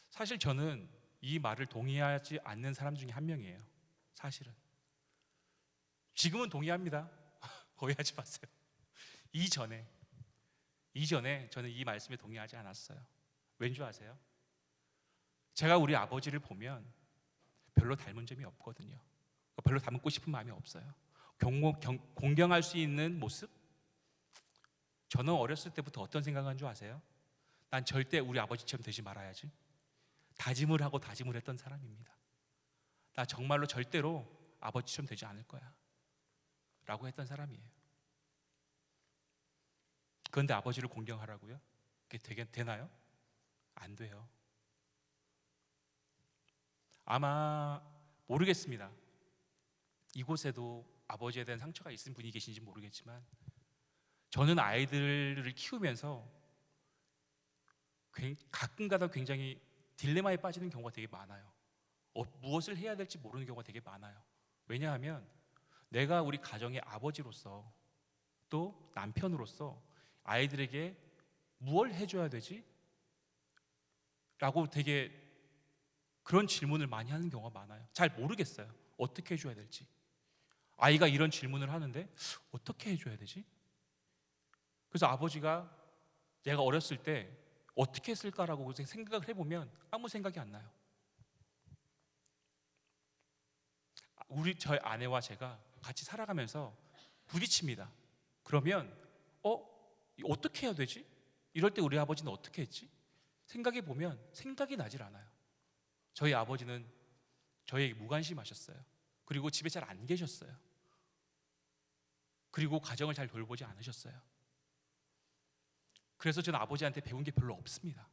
사실 저는 이 말을 동의하지 않는 사람 중에 한 명이에요. 사실은 지금은 동의합니다. *laughs* 오해하지 마세요. 이전에 이전에 저는 이 말씀에 동의하지 않았어요. 왠 줄 아세요? 제가 우리 아버지를 보면 별로 닮은 점이 없거든요. 별로 닮고 싶은 마음이 없어요. 공경할 수 있는 모습? 저는 어렸을 때부터 어떤 생각한 줄 아세요? 난 절대 우리 아버지처럼 되지 말아야지. 다짐을 하고 다짐을 했던 사람입니다. 나 정말로 절대로 아버지처럼 되지 않을 거야. 라고 했던 사람이에요. 그런데 아버지를 공경하라고요? 그게 되게 되나요? 안 돼요. 아마 모르겠습니다. 이곳에도 아버지에 대한 상처가 있은 분이 계신지 모르겠지만 저는 아이들을 키우면서 굉- 가끔가다 굉장히 딜레마에 빠지는 경우가 되게 많아요. 어, 무엇을 해야 될지 모르는 경우가 되게 많아요. 왜냐하면 내가 우리 가정의 아버지로서 또 남편으로서 아이들에게 무엇을 해줘야 되지? 라고 되게 그런 질문을 많이 하는 경우가 많아요. 잘 모르겠어요. 어떻게 해줘야 될지. 아이가 이런 질문을 하는데 어떻게 해줘야 되지? 그래서 아버지가 내가 어렸을 때 어떻게 했을까라고 생각을 해보면 아무 생각이 안 나요. 우리 저희 아내와 제가 같이 살아가면서 부딪힙니다. 그러면 어 어떻게 해야 되지? 이럴 때 우리 아버지는 어떻게 했지? 생각해 보면 생각이 나질 않아요. 저희 아버지는 저에게 무관심하셨어요. 그리고 집에 잘 안 계셨어요. 그리고 가정을 잘 돌보지 않으셨어요. 그래서 저는 아버지한테 배운 게 별로 없습니다.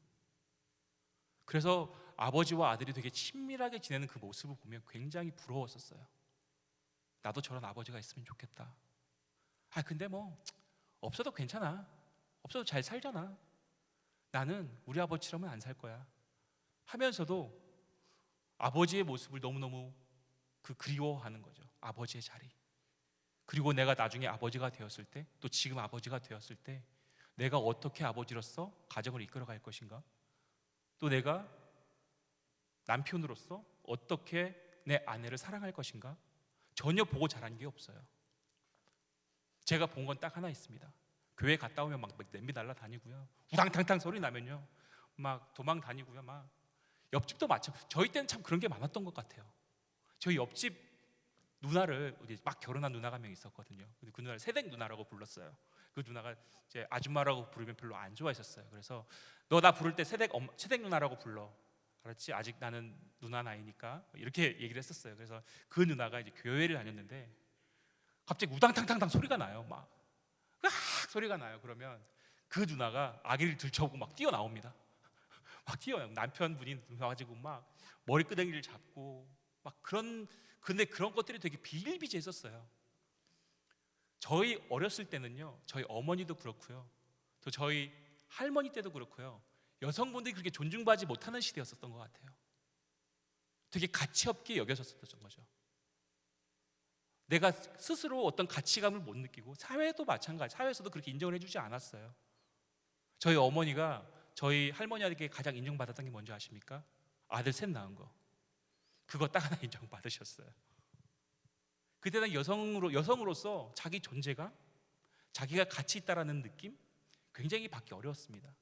그래서 아버지와 아들이 되게 친밀하게 지내는 그 모습을 보면 굉장히 부러웠었어요. 나도 저런 아버지가 있으면 좋겠다. 아 근데 뭐 없어도 괜찮아. 없어도 잘 살잖아. 나는 우리 아버지처럼은 안살 거야. 하면서도 아버지의 모습을 너무너무 그 그리워하는 거죠. 아버지의 자리. 그리고 내가 나중에 아버지가 되었을 때, 또 지금 아버지가 되었을 때, 내가 어떻게 아버지로서 가정을 이끌어 갈 것인가? 또 내가 남편으로서 어떻게 내 아내를 사랑할 것인가? 전혀 보고 자란 게 없어요. 제가 본 건 딱 하나 있습니다. 교회 갔다 오면 막 냄비 날라 다니고요. 우당탕탕 소리 나면요. 막 도망 다니고요. 막 옆집도 마찬 저희 때는 참 그런 게 많았던 것 같아요. 저희 옆집 누나를 우리 막 결혼한 누나가 한 명 있었거든요. 근데 그 누나를 새댁 누나라고 불렀어요. 그 누나가 이제 아줌마라고 부르면 별로 안 좋아하셨어요. 그래서 너 나 부를 때 새댁 엄, 새댁 누나라고 불러. 알았지? 아직 나는 누나 나이니까 이렇게 얘기를 했었어요. 그래서 그 누나가 이제 교회를 다녔는데 갑자기 우당탕탕탕 소리가 나요. 막 으악 소리가 나요. 그러면 그 누나가 아기를 들쳐오고 막 뛰어 나옵니다. *laughs* 막 뛰어요. 남편분이 나와가지고 막 머리끄댕이를 잡고 막 그런 근데 그런 것들이 되게 비일비재했었어요. 저희 어렸을 때는요. 저희 어머니도 그렇고요. 또 저희 할머니 때도 그렇고요. 여성분들이 그렇게 존중받지 못하는 시대였었던 것 같아요. 되게 가치 없게 여겨졌었던 거죠. 내가 스스로 어떤 가치감을 못 느끼고 사회도 마찬가지. 사회에서도 그렇게 인정을 해주지 않았어요. 저희 어머니가 저희 할머니에게 가장 인정받았던 게 뭔지 아십니까? 아들 셋 낳은 거. 그거 딱 하나 *laughs* 인정받으셨어요. 그때는 여성으로 여성으로서 자기 존재감, 자기가 가치 있다라는 느낌 굉장히 받기 어려웠습니다.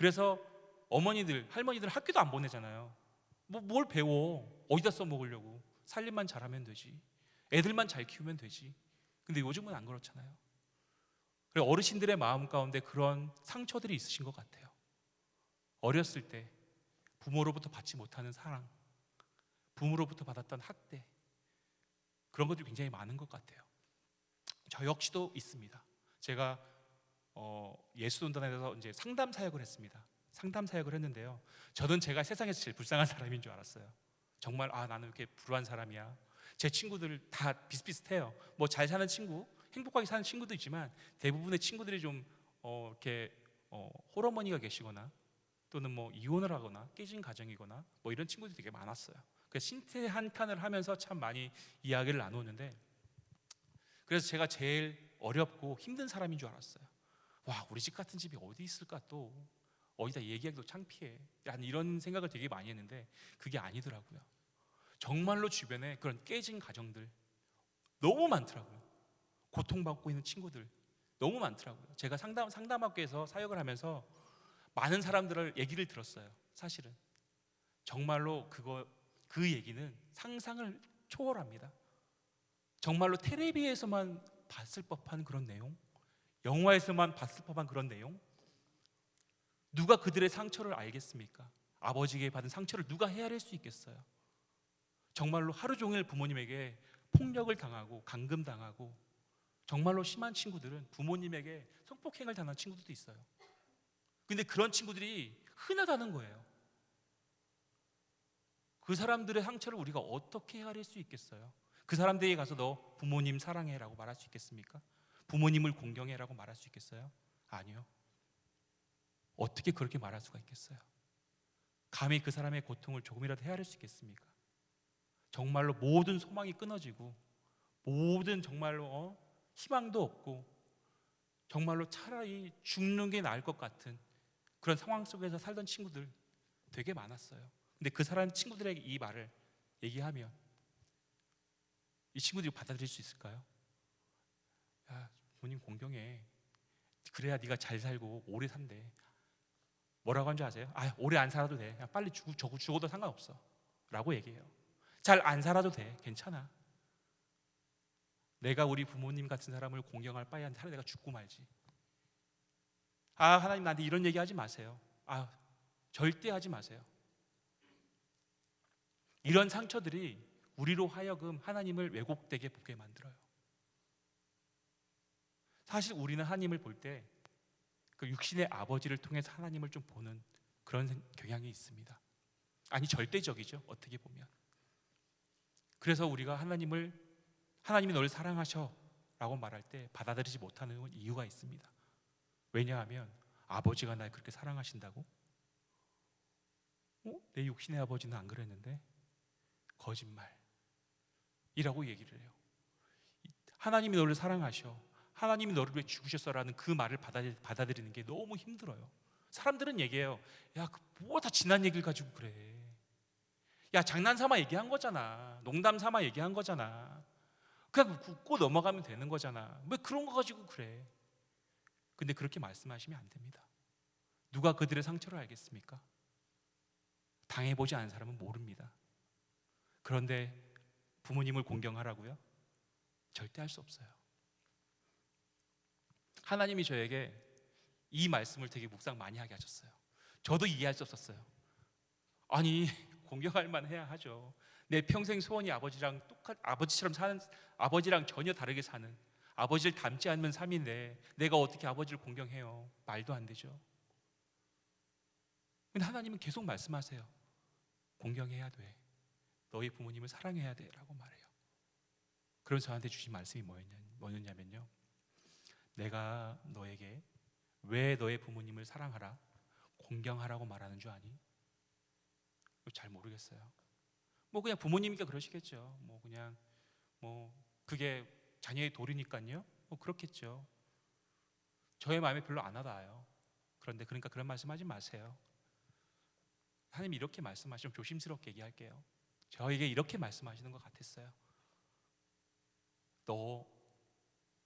그래서 어머니들, 할머니들 학교도 안 보내잖아요. 뭐 뭘 배워? 어디다 써먹으려고? 살림만 잘하면 되지. 애들만 잘 키우면 되지. 근데 요즘은 안 그렇잖아요. 그리고 어르신들의 마음 가운데 그런 상처들이 있으신 것 같아요. 어렸을 때 부모로부터 받지 못하는 사랑, 부모로부터 받았던 학대, 그런 것들이 굉장히 많은 것 같아요. 저 역시도 있습니다. 제가 어, 예수돈단에서 이제 상담 사역을 했습니다. 상담 사역을 했는데요. 저는 제가 세상에서 제일 불쌍한 사람인 줄 알았어요. 정말 아 나는 이렇게 불우한 사람이야. 제 친구들 다 비슷비슷해요. 뭐 잘 사는 친구, 행복하게 사는 친구도 있지만 대부분의 친구들이 좀 어, 이렇게 어, 홀어머니가 계시거나 또는 뭐 이혼을 하거나 깨진 가정이거나 뭐 이런 친구들이 되게 많았어요. 그래서 신세 한탄을 하면서 참 많이 이야기를 나누는데 그래서 제가 제일 어렵고 힘든 사람인 줄 알았어요. 와 우리 집 같은 집이 어디 있을까 또 어디다 얘기하기도 창피해. 한 이런 생각을 되게 많이 했는데 그게 아니더라고요. 정말로 주변에 그런 깨진 가정들 너무 많더라고요. 고통받고 있는 친구들 너무 많더라고요. 제가 상담 상담학교에서 사역을 하면서 많은 사람들을 얘기를 들었어요. 사실은 정말로 그거 그 얘기는 상상을 초월합니다. 정말로 텔레비에서만 봤을 법한 그런 내용, 영화에서만 봤을 법한 그런 내용. 누가 그들의 상처를 알겠습니까? 아버지에게 받은 상처를 누가 헤아릴 수 있겠어요? 정말로 하루 종일 부모님에게 폭력을 당하고 감금 당하고 정말로 심한 친구들은 부모님에게 성폭행을 당한 친구들도 있어요. 근데 그런 친구들이 흔하다는 거예요. 그 사람들의 상처를 우리가 어떻게 헤아릴 수 있겠어요? 그 사람들에게 가서 너 부모님 사랑해라고 말할 수 있겠습니까? 부모님을 공경해라고 말할 수 있겠어요? 아니요. 어떻게 그렇게 말할 수가 있겠어요? 감히 그 사람의 고통을 조금이라도 헤아릴 수 있겠습니까? 정말로 모든 소망이 끊어지고 모든 정말로 어? 희망도 없고 정말로 차라리 죽는 게 나을 것 같은 그런 상황 속에서 살던 친구들 되게 많았어요. 근데 그 사람 친구들에게 이 말을 얘기하면 이 친구들이 받아들일 수 있을까요? 야, 부모님 공경해. 그래야 네가 잘 살고 오래 산대. 뭐라고 한 줄 아세요? 아, 오래 안 살아도 돼. 야, 빨리 죽, 죽, 죽어도 상관없어. 라고 얘기해요. 잘 안 살아도 돼. 괜찮아. 내가 우리 부모님 같은 사람을 공경할 바에 차라리 내가 죽고 말지. 아, 하나님 나한테 이런 얘기 하지 마세요. 아, 절대 하지 마세요. 이런 상처들이 우리로 하여금 하나님을 왜곡되게 보게 만들어요. 사실 우리는 하나님을 볼 때 그 육신의 아버지를 통해서 하나님을 좀 보는 그런 생- 경향이 있습니다. 아니 절대적이죠. 어떻게 보면. 그래서 우리가 하나님을 하나님이 너를 사랑하셔라고 말할 때 받아들이지 못하는 이유가 있습니다. 왜냐하면 아버지가 날 그렇게 사랑하신다고? 어? 내 육신의 아버지는 안 그랬는데 거짓말이라고 얘기를 해요. 하나님이 너를 사랑하셔. 하나님이 너를 위해 죽으셨어라는 그 말을 받아들, 받아들 이는 게 너무 힘들어요. 사람들은 얘기해요. 야, 뭐다 지난 얘기를 가지고 그래. 야, 장난 삼아 얘기한 거잖아. 농담 삼아 얘기한 거잖아. 그냥 웃고 넘어가면 되는 거잖아. 왜 그런 거 가지고 그래? 근데 그렇게 말씀하시면 안 됩니다. 누가 그들의 상처를 알겠습니까? 당해보지 않은 사람은 모릅니다. 그런데 부모님을 공경하라고요? 절대 할 수 없어요. 하나님이 저에게 이 말씀을 되게 묵상 많이 하게 하셨어요. 저도 이해할 수 없었어요. 아니 *laughs* 공경할 만 해야 하죠. 내 평생 소원이 아버지랑 똑같 아버지처럼 사는 아버지랑 전혀 다르게 사는 아버지를 닮지 않는 삶인데 내가 어떻게 아버지를 공경해요? 말도 안 되죠. 근데 하나님은 계속 말씀하세요. 공경해야 돼. 너희 부모님을 사랑해야 돼라고 말해요. 그런 저한테 주신 말씀이 뭐였냐, 뭐였냐면요. 내가 너에게 왜 너의 부모님을 사랑하라, 공경하라고 말하는 줄 아니? 잘 모르겠어요. 뭐 그냥 부모님이니까 그러시겠죠. 뭐 그냥 뭐 그게 자녀의 도리니까요. 뭐 그렇겠죠. 저의 마음에 별로 안 와닿아요. 그런데 그러니까 그런 말씀하지 마세요. 하나님 이렇게 말씀하시면 조심스럽게 얘기할게요. 저에게 이렇게 말씀하시는 것 같았어요. 너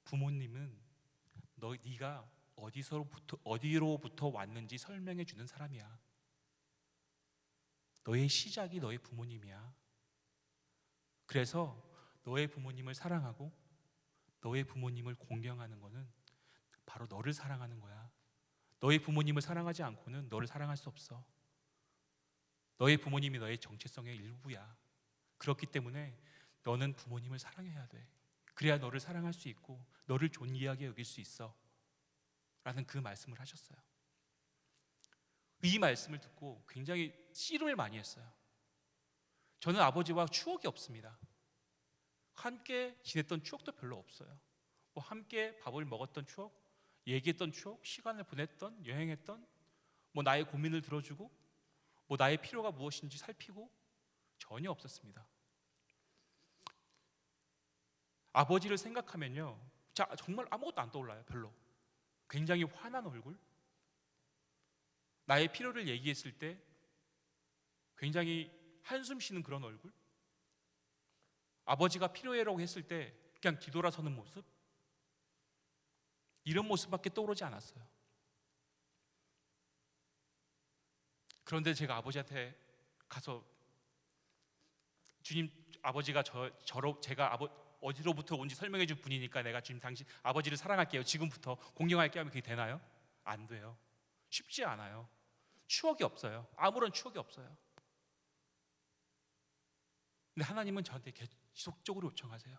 부모님은 너 네가 어디서부터 어디로부터 왔는지 설명해 주는 사람이야. 너의 시작이 너의 부모님이야. 그래서 너의 부모님을 사랑하고 너의 부모님을 공경하는 거는 바로 너를 사랑하는 거야. 너의 부모님을 사랑하지 않고는 너를 사랑할 수 없어. 너의 부모님이 너의 정체성의 일부야. 그렇기 때문에 너는 부모님을 사랑해야 돼. 그래야 너를 사랑할 수 있고 너를 존귀하게 여길 수 있어. 라는 그 말씀을 하셨어요. 이 말씀을 듣고 굉장히 씨름을 많이 했어요. 저는 아버지와 추억이 없습니다. 함께 지냈던 추억도 별로 없어요. 뭐 함께 밥을 먹었던 추억, 얘기했던 추억, 시간을 보냈던, 여행했던, 뭐 나의 고민을 들어주고, 뭐 나의 필요가 무엇인지 살피고 전혀 없었습니다. 아버지를 생각하면요, 자 정말 아무것도 안 떠올라요, 별로. 굉장히 화난 얼굴, 나의 필요를 얘기했을 때 굉장히 한숨 쉬는 그런 얼굴, 아버지가 필요해라고 했을 때 그냥 뒤돌아서는 모습, 이런 모습밖에 떠오르지 않았어요. 그런데 제가 아버지한테 가서 주님 아버지가 저 저로 제가 아버 어디로부터 온지 설명해 줄 분이니까 내가 지금 당신 아버지를 사랑할게요. 지금부터 공경할게요 하면 그게 되나요? 안 돼요. 쉽지 않아요. 추억이 없어요. 아무런 추억이 없어요. 근데 하나님은 저한테 계속적으로 요청하세요.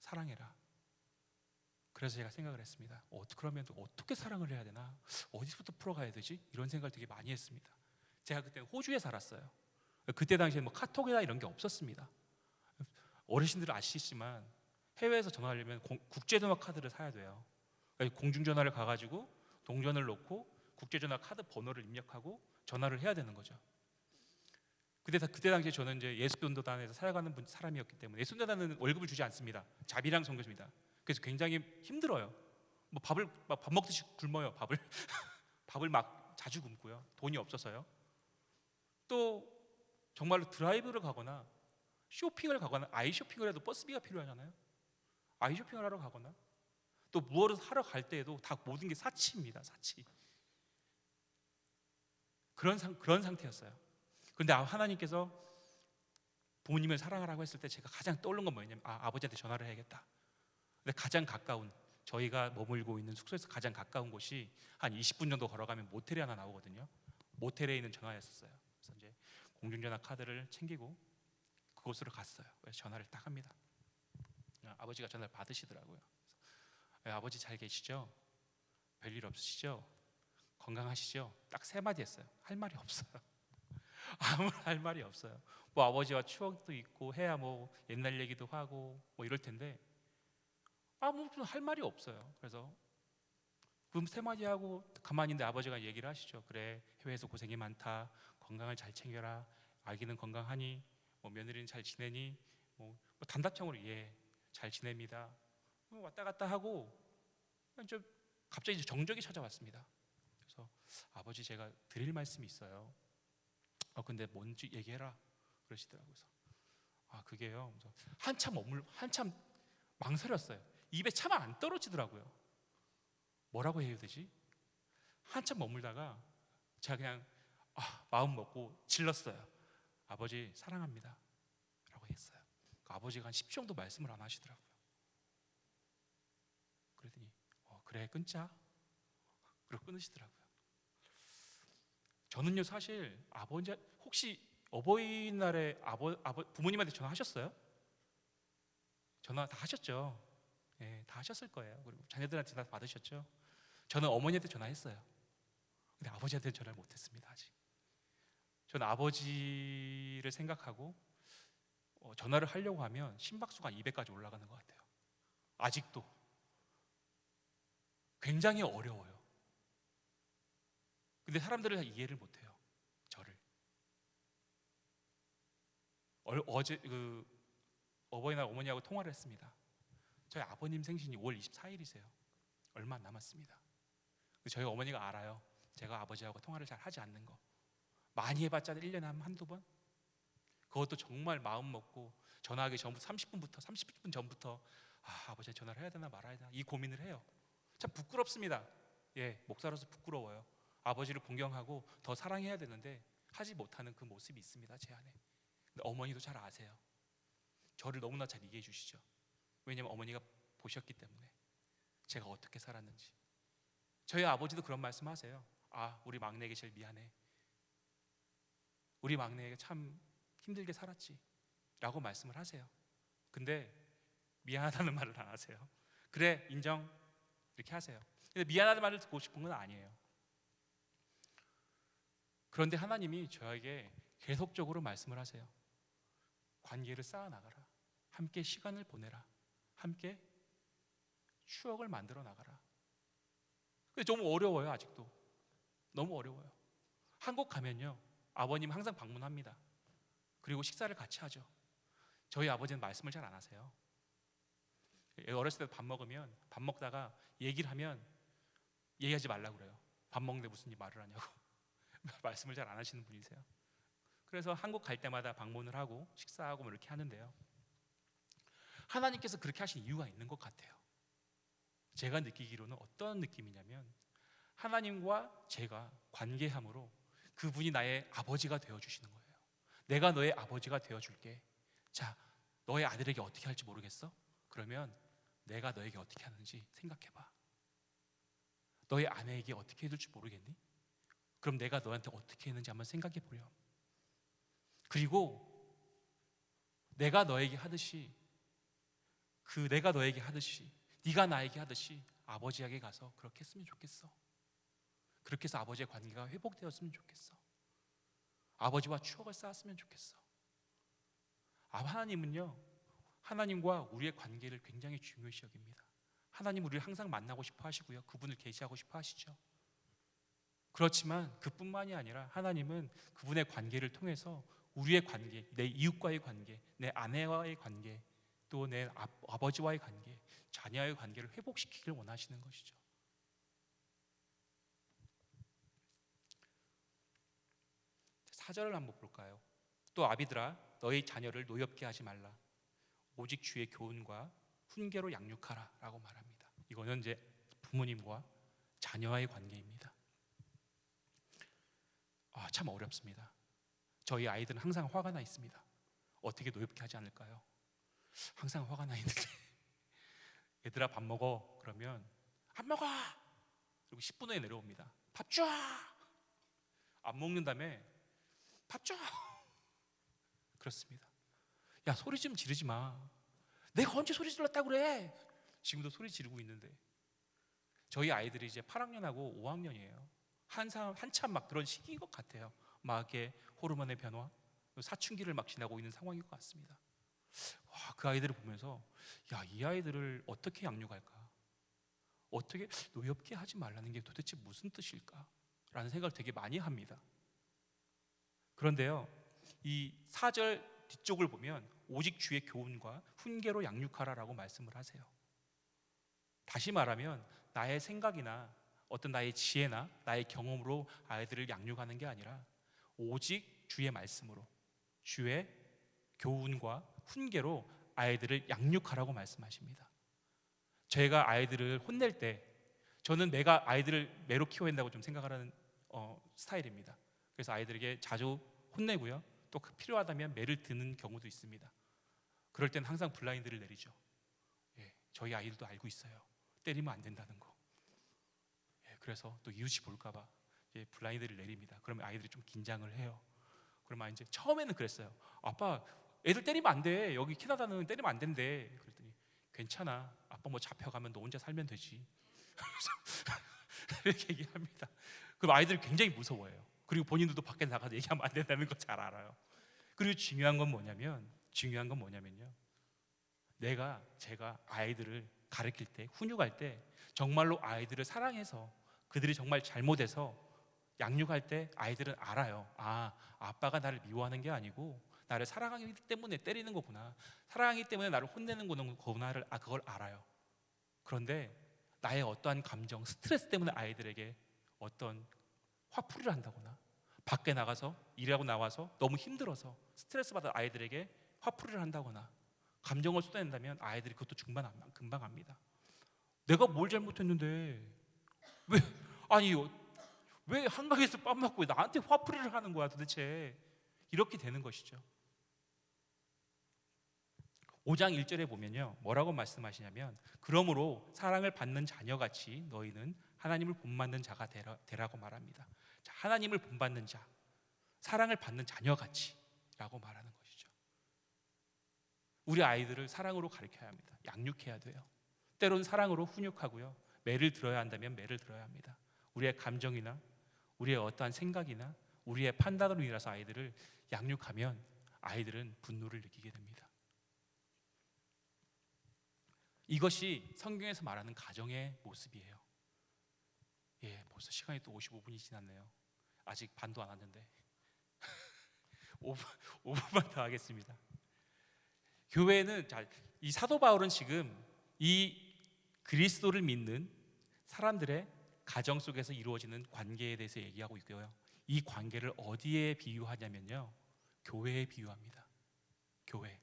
사랑해라. 그래서 제가 생각을 했습니다. 어, 그러면 어떻게 사랑을 해야 되나? 어디서부터 풀어가야 되지? 이런 생각을 되게 많이 했습니다. 제가 그때 호주에 살았어요. 그때 당시에 뭐 카톡이나 이런 게 없었습니다. 어르신들은 아시지만 해외에서 전화하려면 공- 국제전화 카드를 사야 돼요. 그러니까 공중전화를 가가지고 동전을 넣고 국제전화 카드 번호를 입력하고 전화를 해야 되는 거죠. 그때 다- 그때 당시에 저는 이제 예수전도단에서 살아가는 분- 사람이었기 때문에 예수전도단은 월급을 주지 않습니다. 자비랑 선교입니다. 그래서 굉장히 힘들어요. 뭐 밥을 막 밥 먹듯이 굶어요. 밥을 *laughs* 밥을 막 자주 굶고요. 돈이 없어서요. 또 정말로 드라이브를 가거나 쇼핑을 가거나 아이 쇼핑을 해도 버스비가 필요하잖아요. 아이 쇼핑을 하러 가거나 또 무엇을 하러 갈 때에도 다 모든 게 사치입니다. 사치. 그런 상 그런 상태였어요. 그런데 아- 하나님께서 부모님을 사랑하라고 했을 때 제가 가장 떠오른 건 뭐였냐면 아, 아버지한테 전화를 해야겠다. 근데 가장 가까운 저희가 머물고 있는 숙소에서 가장 가까운 곳이 한 20분 정도 걸어가면 모텔이 하나 나오거든요. 모텔에 있는 전화였었어요. 그래서 이제 공중전화 카드를 챙기고 그곳으로 갔어요. 전화를 딱 합니다. 아, 아버지가 전화를 받으시더라고요. 예, 아버지 잘 계시죠? 별일 없으시죠? 건강하시죠? 딱 세 마디 했어요. 할 말이 없어요. *laughs* 아무 할 말이 없어요. 뭐 아버지와 추억도 있고 해야 뭐 옛날 얘기도 하고 뭐 이럴 텐데 아무 할 말이 없어요. 그래서 그럼 세 마디 하고 가만히 있는데 아버지가 얘기를 하시죠. 그래 해외에서 고생이 많다. 건강을 잘 챙겨라. 아기는 건강하니 뭐 며느리는 잘 지내니 뭐, 뭐 단답형으로 예 잘 지냅니다. 뭐 왔다 갔다 하고 좀 갑자기 정적이 찾아왔습니다. 그래서 아버지 제가 드릴 말씀이 있어요. 어 근데 뭔지 얘기해라 그러시더라고요. 아 그게요. 그래서 한참 머물 한참 망설였어요. 입에 차마 안 떨어지더라고요. 뭐라고 해야 되지? 한참 머물다가 제가 그냥 아, 마음 먹고 질렀어요. 아버지 사랑합니다. 라고 했어요. 그 아버지가 한 10초 정도 말씀을 안 하시더라고요. 그랬더니 어, 그래 끊자. 그리고 끊으시더라고요. 저는요 사실 아버지 혹시 어버이날에 아버, 아버 부모님한테 전화하셨어요? 전화 다 하셨죠? 예, 다 하셨을 거예요. 그리고 자녀들한테 다 받으셨죠? 저는 어머니한테 전화했어요. 근데 아버지한테 전화를 못했습니다 아직. 저는 아버지를 생각하고 어, 전화를 하려고 하면 심박수가 200까지 올라가는 것 같아요. 아직도 굉장히 어려워요. 근데 사람들을 다 이해를 못해요. 저를. 얼- 어제 그 어버이날 어머니하고 통화를 했습니다. 저희 아버님 생신이 5월 24일이세요. 얼마 안 남았습니다. 저희 어머니가 알아요. 제가 아버지하고 통화를 잘 하지 않는 거. 많이 해봤자 1년에 한 한두 번? 그것도 정말 마음 먹고 전화하기 전부터 30분부터 30분 전부터 아, 아버지 전화를 해야 되나 말아야 되나 이 고민을 해요. 참 부끄럽습니다. 예, 목사로서 부끄러워요. 아버지를 공경하고 더 사랑해야 되는데 하지 못하는 그 모습이 있습니다. 제 안에. 어머니도 잘 아세요. 저를 너무나 잘 이해해 주시죠. 왜냐면 어머니가 보셨기 때문에 제가 어떻게 살았는지. 저희 아버지도 그런 말씀하세요. 아, 우리 막내에게 제일 미안해. 우리 막내에게 참 힘들게 살았지. 라고 말씀을 하세요. 근데 미안하다는 *laughs* 말을 안 하세요. 그래, 인정. 이렇게 하세요. 근데 미안하다는 말을 듣고 싶은 건 아니에요. 그런데 하나님이 저에게 계속적으로 말씀을 하세요. 관계를 쌓아 나가라. 함께 시간을 보내라. 함께 추억을 만들어 나가라. 근데 너무 어려워요, 아직도. 너무 어려워요. 한국 가면요. 아버님 항상 방문합니다. 그리고 식사를 같이 하죠. 저희 아버지는 말씀을 잘 안 하세요. 어렸을 때 밥 먹으면 밥 먹다가 얘기를 하면 얘기하지 말라고 그래요. 밥 먹는데 무슨 일 말을 하냐고. *laughs* 말씀을 잘 안 하시는 분이세요. 그래서 한국 갈 때마다 방문을 하고 식사하고 뭐 이렇게 하는데요. 하나님께서 그렇게 하신 이유가 있는 것 같아요. 제가 느끼기로는 어떤 느낌이냐면 하나님과 제가 관계함으로 그분이 나의 아버지가 되어 주시는 거예요. 내가 너의 아버지가 되어 줄게. 자, 너의 아들에게 어떻게 할지 모르겠어? 그러면 내가 너에게 어떻게 하는지 생각해 봐. 너의 아내에게 어떻게 해줄지 모르겠니? 그럼 내가 너한테 어떻게 했는지 한번 생각해 보렴. 그리고 내가 너에게 하듯이 그 내가 너에게 하듯이 네가 나에게 하듯이 아버지에게 가서 그렇게 했으면 좋겠어. 그렇게 해서 아버지의 관계가 회복되었으면 좋겠어. 아버지와 추억을 쌓았으면 좋겠어. 아, 하나님은요, 하나님과 우리의 관계를 굉장히 중요시 여깁니다. 하나님 우리를 항상 만나고 싶어 하시고요. 그분을 계시하고 싶어 하시죠. 그렇지만 그뿐만이 아니라 하나님은 그분의 관계를 통해서 우리의 관계, 내 이웃과의 관계, 내 아내와의 관계, 또 내 아버지와의 관계, 자녀와의 관계를 회복시키길 원하시는 것이죠. 사절을 한번 볼까요? 또 아비들아 너희 자녀를 노엽게 하지 말라. 오직 주의 교훈과 훈계로 양육하라라고 말합니다. 이거는 이제 부모님과 자녀와의 관계입니다. 아, 참 어렵습니다. 저희 아이들은 항상 화가 나 있습니다. 어떻게 노엽게 하지 않을까요? 항상 화가 나 있는데 *laughs* 얘들아 밥 먹어 그러면 안 먹어 그리고 10분 후에 내려옵니다. 밥 줘. 안 먹는 다음에 밥 줘. *laughs* 그렇습니다. 야 소리 좀 지르지 마. 내가 언제 소리 질렀다 그래? 지금도 소리 지르고 있는데 저희 아이들이 이제 8학년하고 5학년이에요. 한참 한참 막 그런 시기인 것 같아요. 막 이렇게 호르몬의 변화, 사춘기를 막 지나고 있는 상황인 것 같습니다. 와, 그 아이들을 보면서 야, 이 아이들을 어떻게 양육할까? 어떻게 노엽게 하지 말라는 게 도대체 무슨 뜻일까? 라는 생각을 되게 많이 합니다. 그런데요, 이 4절 뒤쪽을 보면 오직 주의 교훈과 훈계로 양육하라라고 말씀을 하세요. 다시 말하면 나의 생각이나 어떤 나의 지혜나 나의 경험으로 아이들을 양육하는 게 아니라 오직 주의 말씀으로 주의 교훈과 훈계로 아이들을 양육하라고 말씀하십니다. 제가 아이들을 혼낼 때 저는 내가 아이들을 매로 키워야 한다고 좀 생각하는 어, 스타일입니다. 그래서 아이들에게 자주 혼내고요. 또 필요하다면 매를 드는 경우도 있습니다. 그럴 땐 항상 블라인드를 내리죠. 예, 저희 아이들도 알고 있어요. 때리면 안 된다는 거. 예, 그래서 또 이웃이 볼까봐 예, 블라인드를 내립니다. 그러면 아이들이 좀 긴장을 해요. 그러면 이제 처음에는 그랬어요. 아빠, 애들 때리면 안 돼. 여기 캐나다는 때리면 안 된대. 그랬더니 괜찮아. 아빠 뭐 잡혀가면 너 혼자 살면 되지. *laughs* *laughs* 이렇게 얘기합니다. 그럼 아이들이 굉장히 무서워해요. 그리고 본인들도 밖에 나가서 얘기하면 안 된다는 거 잘 알아요. 그리고 중요한 건 뭐냐면 중요한 건 뭐냐면요. 내가 제가 아이들을 가르칠 때 훈육할 때 정말로 아이들을 사랑해서 그들이 정말 잘못해서 양육할 때 아이들은 알아요. 아, 아빠가 나를 미워하는 게 아니고 나를 사랑하기 때문에 때리는 거구나. 사랑하기 때문에 나를 혼내는 거구나를 아 그걸 알아요. 그런데 나의 어떠한 감정, 스트레스 때문에 아이들에게 어떤 화풀이를 한다거나 밖에 나가서 일하고 나와서 너무 힘들어서 스트레스 받은 아이들에게 화풀이를 한다거나 감정을 쏟아낸다면 아이들이 그것도 중반 금방 합니다. 내가 뭘 잘못했는데 왜 아니 왜 한강에서 밥 먹고 나한테 화풀이를 하는 거야 도대체 이렇게 되는 것이죠. 5장 1절에 보면요. 뭐라고 말씀하시냐면 그러므로 사랑을 받는 자녀같이 너희는 하나님을 본받는 자가 되라, 되라고 말합니다. 자, 하나님을 본받는 자, 사랑을 받는 자녀같이라고 말하는 것이죠. 우리 아이들을 사랑으로 가르쳐야 합니다. 양육해야 돼요. 때론 사랑으로 훈육하고요. 매를 들어야 한다면 매를 들어야 합니다. 우리의 감정이나 우리의 어떠한 생각이나 우리의 판단으로 인해서 아이들을 양육하면 아이들은 분노를 느끼게 됩니다. 이것이 성경에서 말하는 가정의 모습이에요. 예, 벌써 시간이 또 55분이 지났네요. 아직 반도 안 왔는데 *laughs* 5분, 5분만 더 하겠습니다. 교회는 자, 이 사도 바울은 지금 이 그리스도를 믿는 사람들의 가정 속에서 이루어지는 관계에 대해서 얘기하고 있고요. 이 관계를 어디에 비유하냐면요. 교회에 비유합니다. 교회.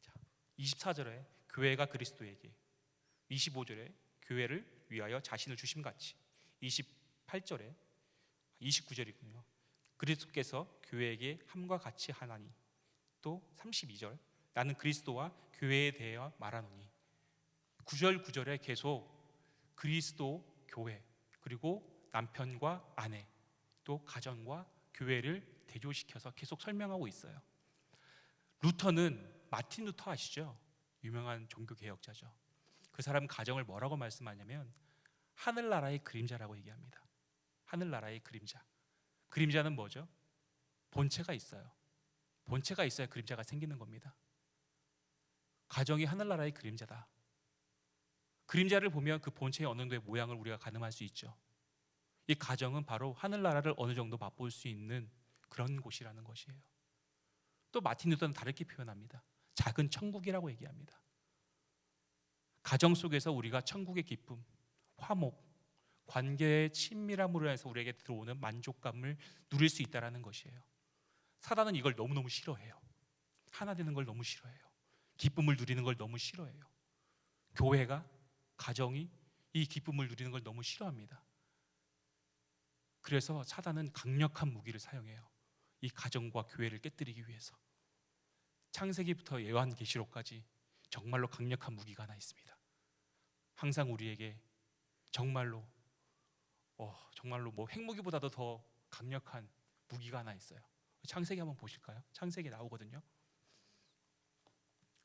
자, 24절에 교회가 그리스도에게 25절에 교회를 위하여 자신을 주심 같이 28절에 29절이군요. 그리스도께서 교회에게 함과 같이 하나니 또 32절 나는 그리스도와 교회에 대하여 말하노니 9절 9절에 계속 그리스도 교회 그리고 남편과 아내 또 가정과 교회를 대조시켜서 계속 설명하고 있어요. 루터는 마틴 루터 아시죠? 유명한 종교 개혁자죠. 그 사람 가정을 뭐라고 말씀하냐면 하늘나라의 그림자라고 얘기합니다. 하늘나라의 그림자. 그림자는 뭐죠? 본체가 있어요. 본체가 있어야 그림자가 생기는 겁니다. 가정이 하늘나라의 그림자다. 그림자를 보면 그 본체의 어느 정도의 모양을 우리가 가늠할 수 있죠. 이 가정은 바로 하늘나라를 어느 정도 맛볼 수 있는 그런 곳이라는 것이에요. 또 마틴 루터는 다르게 표현합니다. 작은 천국이라고 얘기합니다. 가정 속에서 우리가 천국의 기쁨, 화목, 관계의 친밀함으로 해서 우리에게 들어오는 만족감을 누릴 수 있다라는 것이에요. 사단은 이걸 너무너무 싫어해요. 하나 되는 걸 너무 싫어해요. 기쁨을 누리는 걸 너무 싫어해요. 교회가 가정이 이 기쁨을 누리는 걸 너무 싫어합니다. 그래서 사단은 강력한 무기를 사용해요. 이 가정과 교회를 깨뜨리기 위해서. 창세기부터 예언계시록까지 정말로 강력한 무기가 하나 있습니다. 항상 우리에게 정말로 어, 정말로 뭐 핵무기보다도 더 강력한 무기가 하나 있어요. 창세기 한번 보실까요? 창세기 나오거든요.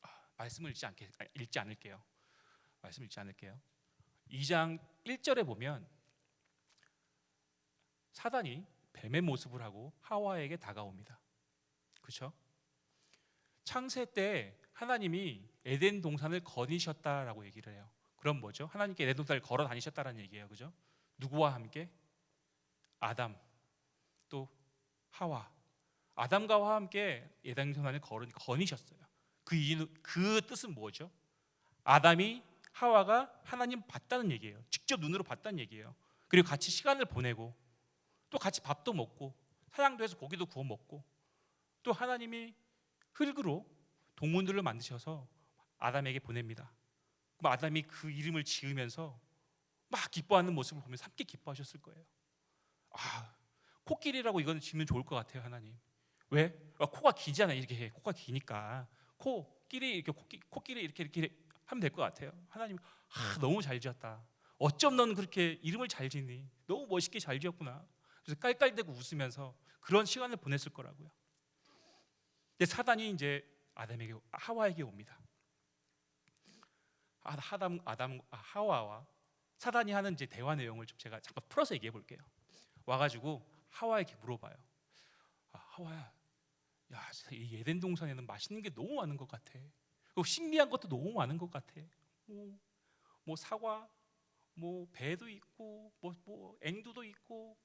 아, 말씀을 읽지 않게 아, 읽지 않을게요. 말씀 읽지 않을게요. 2장 1절에 보면 사단이 뱀의 모습을 하고 하와에게 다가옵니다. 그렇죠? 창세 때 하나님이 에덴 동산을 거니셨다라고 얘기를 해요. 그럼 뭐죠? 하나님께 에덴 동산을 걸어 다니셨다라는 얘기예요. 그죠? 누구와 함께? 아담 또 하와. 아담과 하와 함께 에덴 동산을 걸어 거니셨어요. 그 이유 그 뜻은 뭐죠? 아담이 하와가 하나님 봤다는 얘기예요. 직접 눈으로 봤다는 얘기예요. 그리고 같이 시간을 보내고 또 같이 밥도 먹고 사냥도 해서 고기도 구워 먹고 또 하나님이 흙으로 동문들을 만드셔서 아담에게 보냅니다. 그럼 아담이 그 이름을 지으면서 막 기뻐하는 모습을 보면서 함께 기뻐하셨을 거예요. 아, 코끼리라고 이거는 지면 좋을 것 같아요, 하나님. 왜? 아, 코가 기잖아요. 이렇게 해. 코가 기니까 코끼리 이렇게 코끼, 코끼리 이렇게 이렇게 하면 될 것 같아요. 하나님, 아, 너무 잘 지었다. 어쩜 넌 그렇게 이름을 잘 짓니? 너무 멋있게 잘 지었구나. 그래서 깔깔대고 웃으면서 그런 시간을 보냈을 거라고요. 근데 사단이 이제 아담에게 하와에게 옵니다. 아, 하담 아담 아, 하와와 사단이 하는 이제 대화 내용을 좀 제가 잠깐 풀어서 얘기해 볼게요. 와가지고 하와에게 물어봐요. 아, 하와야, 야, 이 에덴 동산에는 맛있는 게 너무 많은 것 같아. 그리고 신기한 것도 너무 많은 것 같아. 뭐, 뭐 사과, 뭐 배도 있고, 뭐, 뭐 앵두도 있고,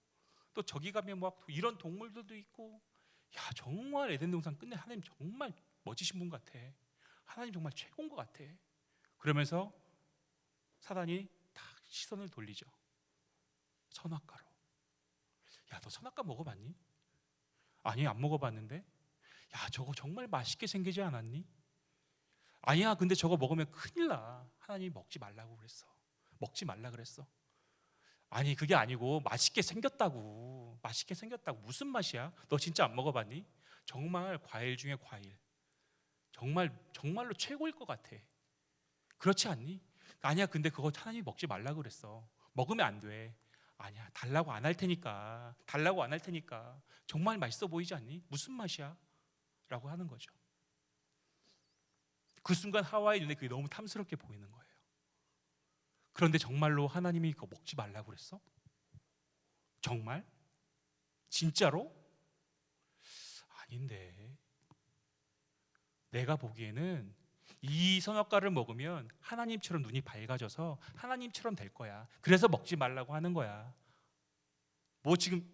또 저기 가면 막 이런 동물들도 있고, 야 정말 에덴 동산 끝내 하나님 정말 멋지신 분 같아. 하나님 정말 최고인 것 같아. 그러면서 사단이 딱 시선을 돌리죠. 선악과로. 야, 너 선악과 먹어봤니? 아니, 안 먹어봤는데. 야, 저거 정말 맛있게 생기지 않았니? 아니야, 근데 저거 먹으면 큰일 나. 하나님이 먹지 말라고 그랬어. 먹지 말라 그랬어. 아니, 그게 아니고 맛있게 생겼다고. 맛있게 생겼다고. 무슨 맛이야? 너 진짜 안 먹어봤니? 정말 과일 중에 과일. 정말 정말로 최고일 것 같아. 그렇지 않니? 아니야. 근데 그거 하나님이 먹지 말라 그랬어. 먹으면 안 돼. 아니야. 달라고 안 할 테니까. 달라고 안 할 테니까. 정말 맛있어 보이지 않니? 무슨 맛이야? 라고 하는 거죠. 그 순간 하와의 눈에 그게 너무 탐스럽게 보이는 거예요. 그런데 정말로 하나님이 그거 먹지 말라고 그랬어? 정말? 진짜로? 아닌데. 내가 보기에는 이 선악과를 먹으면 하나님처럼 눈이 밝아져서 하나님처럼 될 거야. 그래서 먹지 말라고 하는 거야. 뭐 지금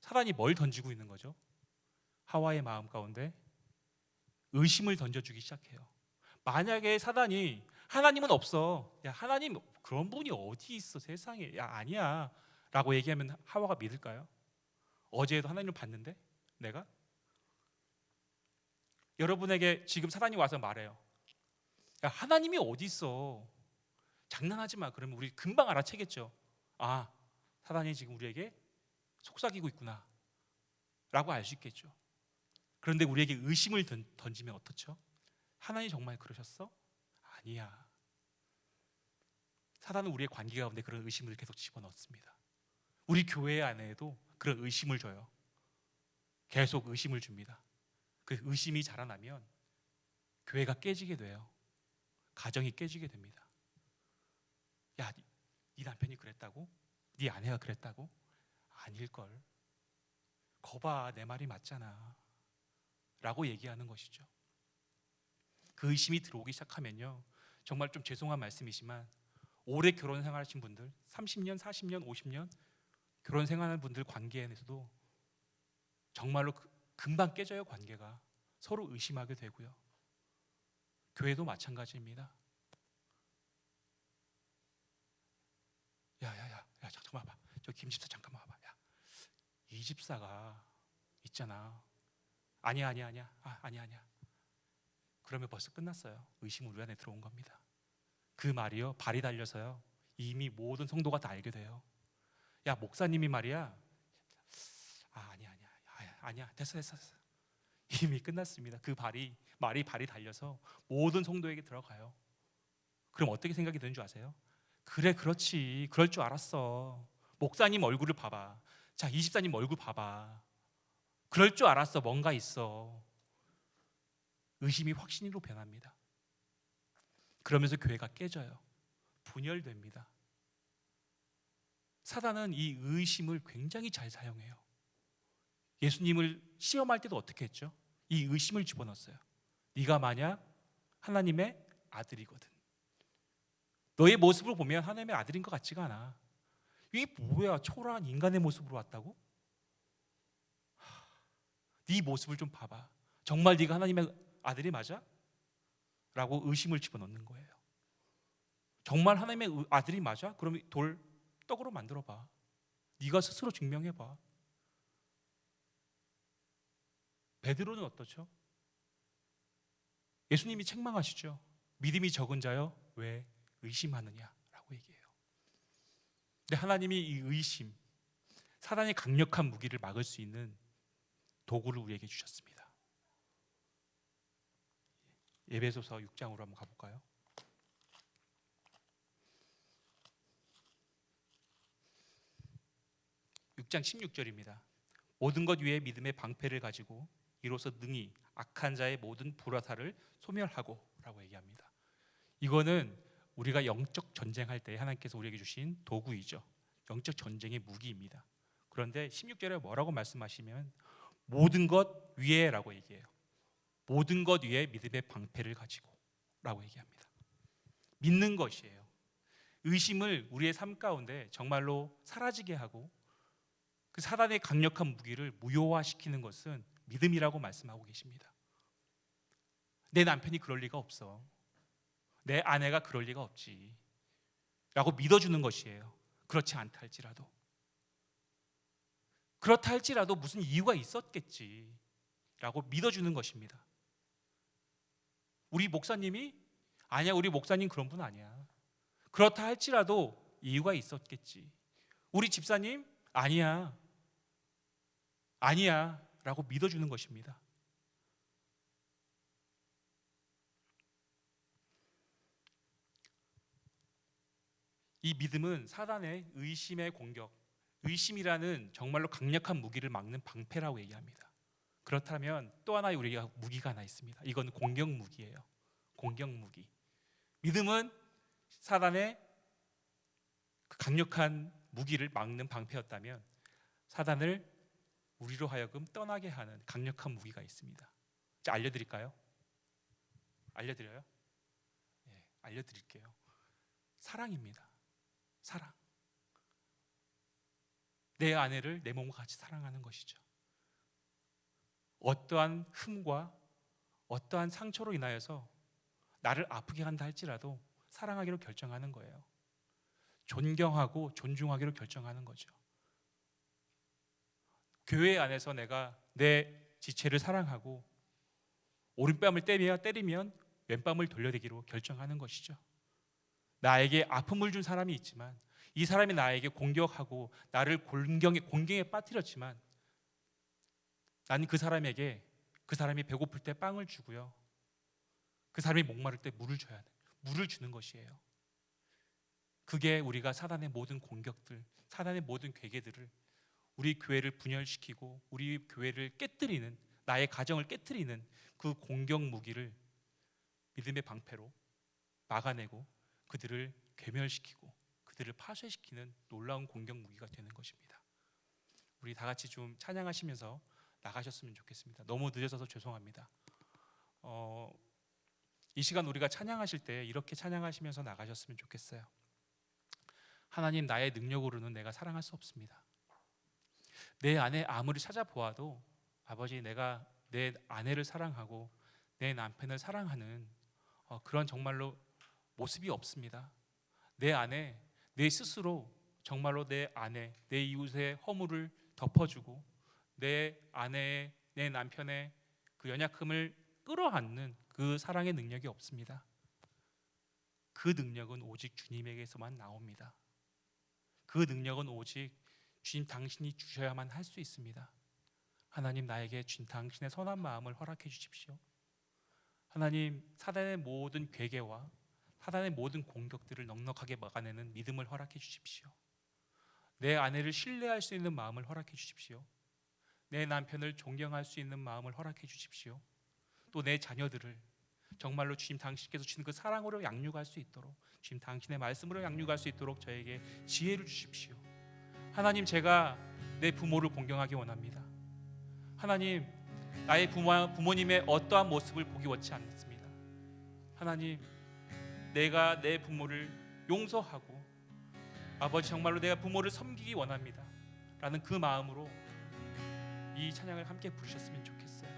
사단이 뭘 던지고 있는 거죠? 하와의 마음 가운데 의심을 던져주기 시작해요. 만약에 사단이 하나님은 없어. 야 하나님 그런 분이 어디 있어 세상에. 야 아니야. 라고 얘기하면 하와가 믿을까요? 어제도 하나님을 봤는데 내가 여러분에게 지금 사단이 와서 말해요. 야, 하나님이 어디 있어? 장난하지 마. 그러면 우리 금방 알아채겠죠. 아, 사단이 지금 우리에게 속삭이고 있구나. 라고 알 수 있겠죠. 그런데 우리에게 의심을 던, 던지면 어떻죠? 하나님 정말 그러셨어? 아니야. 사단은 우리의 관계 가운데 그런 의심을 계속 집어넣습니다. 우리 교회 안에도 그런 의심을 줘요. 계속 의심을 줍니다. 그 의심이 자라나면 교회가 깨지게 돼요. 가정이 깨지게 됩니다. 야, 네, 네 남편이 그랬다고? 네 아내가 그랬다고? 아닐 걸. 거봐, 내 말이 맞잖아. 라고 얘기하는 것이죠. 그 의심이 들어오기 시작하면요. 정말 좀 죄송한 말씀이지만 오래 결혼 생활하신 분들, 30년, 40년, 50년 결혼 생활하는 분들 관계에서도 정말로 그- 금방 깨져요 관계가 서로 의심하게 되고요. 교회도 마찬가지입니다. 야야야, 야 잠깐만 봐. 저 김집사 잠깐만 와봐. 야, 이 집사가 있잖아. 아니야 아니야 아니야. 아 아니야 아니야. 그러면 벌써 끝났어요. 의심 우리 안에 들어온 겁니다. 그 말이요 발이 달려서요 이미 모든 성도가 다 알게 돼요. 야 목사님이 말이야. 아 아니야 아니야 아니야, 아니야 됐어 됐어 됐어. 이미 끝났습니다. 그 발이 말이 발이 달려서 모든 성도에게 들어가요. 그럼 어떻게 생각이 드는 줄 아세요? 그래 그렇지 그럴 줄 알았어. 목사님 얼굴을 봐봐. 자 이집사님 얼굴 봐봐. 그럴 줄 알았어 뭔가 있어. 의심이 확신으로 변합니다. 그러면서 교회가 깨져요. 분열됩니다. 사단은 이 의심을 굉장히 잘 사용해요. 예수님을 시험할 때도 어떻게 했죠? 이 의심을 집어넣었어요. 네가 만약 하나님의 아들이거든. 너의 모습을 보면 하나님의 아들인 것 같지가 않아. 이게 뭐야? 초라한 인간의 모습으로 왔다고? 하, 네 모습을 좀 봐봐. 정말 네가 하나님의 아들이 맞아? 라고 의심을 집어넣는 거예요. 정말 하나님의 의- 아들이 맞아? 그럼 돌 떡으로 만들어 봐. 네가 스스로 증명해 봐. 베드로는 어떻죠? 예수님이 책망하시죠. 믿음이 적은 자여 왜 의심하느냐라고 얘기해요. 근데 하나님이 이 의심, 사단의 강력한 무기를 막을 수 있는 도구를 우리에게 주셨습니다. 예배소서 6장으로 한번 가볼까요? 육장 16절입니다. 모든 것 위에 믿음의 방패를 가지고 이로써 능히 악한 자의 모든 불화살을 소멸하고라고 얘기합니다. 이거는 우리가 영적 전쟁할 때 하나님께서 우리에게 주신 도구이죠. 영적 전쟁의 무기입니다. 그런데 16절에 뭐라고 말씀하시면 모든 것 위에라고 얘기해요. 모든 것 위에 믿음의 방패를 가지고라고 얘기합니다. 믿는 것이에요. 의심을 우리의 삶 가운데 정말로 사라지게 하고 그 사단의 강력한 무기를 무효화시키는 것은 믿음이라고 말씀하고 계십니다. 내 남편이 그럴 리가 없어. 내 아내가 그럴 리가 없지. 라고 믿어주는 것이에요. 그렇지 않다 할지라도. 그렇다 할지라도 무슨 이유가 있었겠지. 라고 믿어주는 것입니다. 우리 목사님이 아니야, 우리 목사님 그런 분 아니야. 그렇다 할지라도 이유가 있었겠지. 우리 집사님 아니야. 아니야. 라고 믿어주는 것입니다. 이 믿음은 사단의 의심의 공격, 의심이라는 정말로 강력한 무기를 막는 방패라고 얘기합니다. 그렇다면 또 하나의 우리가 무기가 하나 있습니다. 이건 공격 무기예요. 공격 무기. 믿음은 사단의 그 강력한 무기를 막는 방패였다면 사단을 우리로 하여금 떠나게 하는 강력한 무기가 있습니다. 자, 알려드릴까요? 알려드려요? 네, 알려드릴게요. 사랑입니다. 사랑. 내 아내를 내 몸과 같이 사랑하는 것이죠. 어떠한 흠과 어떠한 상처로 인하여서 나를 아프게 한다 할지라도 사랑하기로 결정하는 거예요. 존경하고 존중하기로 결정하는 거죠. 교회 안에서 내가 내 지체를 사랑하고 오른뺨을 때리면 때리면 왼뺨을 돌려대기로 결정하는 것이죠. 나에게 아픔을 준 사람이 있지만 이 사람이 나에게 공격하고 나를 공경에 공경에 빠뜨렸지만 나는 그 사람에게 그 사람이 배고플 때 빵을 주고요. 그 사람이 목마를 때 물을 줘야 돼. 물을 주는 것이에요. 그게 우리가 사단의 모든 공격들, 사단의 모든 괴계들을 우리 교회를 분열시키고 우리 교회를 깨뜨리는 나의 가정을 깨뜨리는 그 공격 무기를 믿음의 방패로 막아내고 그들을 괴멸시키고 그들을 파쇄시키는 놀라운 공격 무기가 되는 것입니다. 우리 다 같이 좀 찬양하시면서 나가셨으면 좋겠습니다. 너무 늦어서 죄송합니다. 어, 이 시간 우리가 찬양하실 때 이렇게 찬양하시면서 나가셨으면 좋겠어요. 하나님 나의 능력으로는 내가 사랑할 수 없습니다. 내 안에 아무리 찾아보아도 아버지 내가 내 아내를 사랑하고 내 남편을 사랑하는 어, 그런 정말로 모습이 없습니다. 내 안에 내 스스로 정말로 내 아내, 내 이웃의 허물을 덮어주고 내 아내의 내 남편의 그 연약함을 끌어안는 그 사랑의 능력이 없습니다. 그 능력은 오직 주님에게서만 나옵니다. 그 능력은 오직 주님 당신이 주셔야만 할 수 있습니다. 하나님 나에게 주님 당신의 선한 마음을 허락해 주십시오. 하나님 사단의 모든 괴계와 사단의 모든 공격들을 넉넉하게 막아내는 믿음을 허락해 주십시오. 내 아내를 신뢰할 수 있는 마음을 허락해 주십시오. 내 남편을 존경할 수 있는 마음을 허락해 주십시오. 또 내 자녀들을 정말로 주님 당신께서 주신 그 사랑으로 양육할 수 있도록 주님 당신의 말씀으로 양육할 수 있도록 저에게 지혜를 주십시오. 하나님 제가 내 부모를 공경하기 원합니다. 하나님 나의 부모, 부모님의 어떠한 모습을 보기 원치 않습니다. 하나님 내가 내 부모를 용서하고 아버지 정말로 내가 부모를 섬기기 원합니다. 라는 그 마음으로 이 찬양을 함께 부르셨으면 좋겠어요.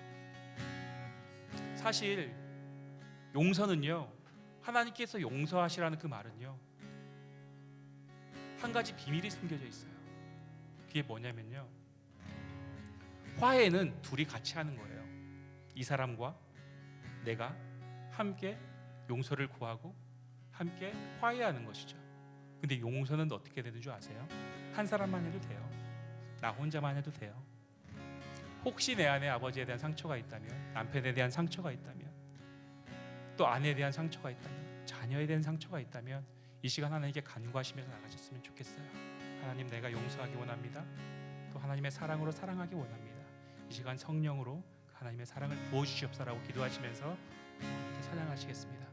사실 용서는요. 하나님께서 용서하시라는 그 말은요. 한 가지 비밀이 숨겨져 있어요. 그게 뭐냐면요. 화해는 둘이 같이 하는 거예요. 이 사람과 내가 함께 용서를 구하고 함께 화해하는 것이죠. 근데 용서는 어떻게 되는 줄 아세요? 한 사람만 해도 돼요. 나 혼자만 해도 돼요. 혹시 내 안에 아버지에 대한 상처가 있다면, 남편에 대한 상처가 있다면, 또 아내에 대한 상처가 있다면, 자녀에 대한 상처가 있다면 이 시간 하나님께 간구하시면서 나가셨으면 좋겠어요. 하나님 내가 용서하기 원합니다. 또 하나님의 사랑으로 사랑하기 원합니다. 이 시간 성령으로 하나님의 사랑을 부어 주시옵소라고 기도하시면서 찬양하시겠습니다.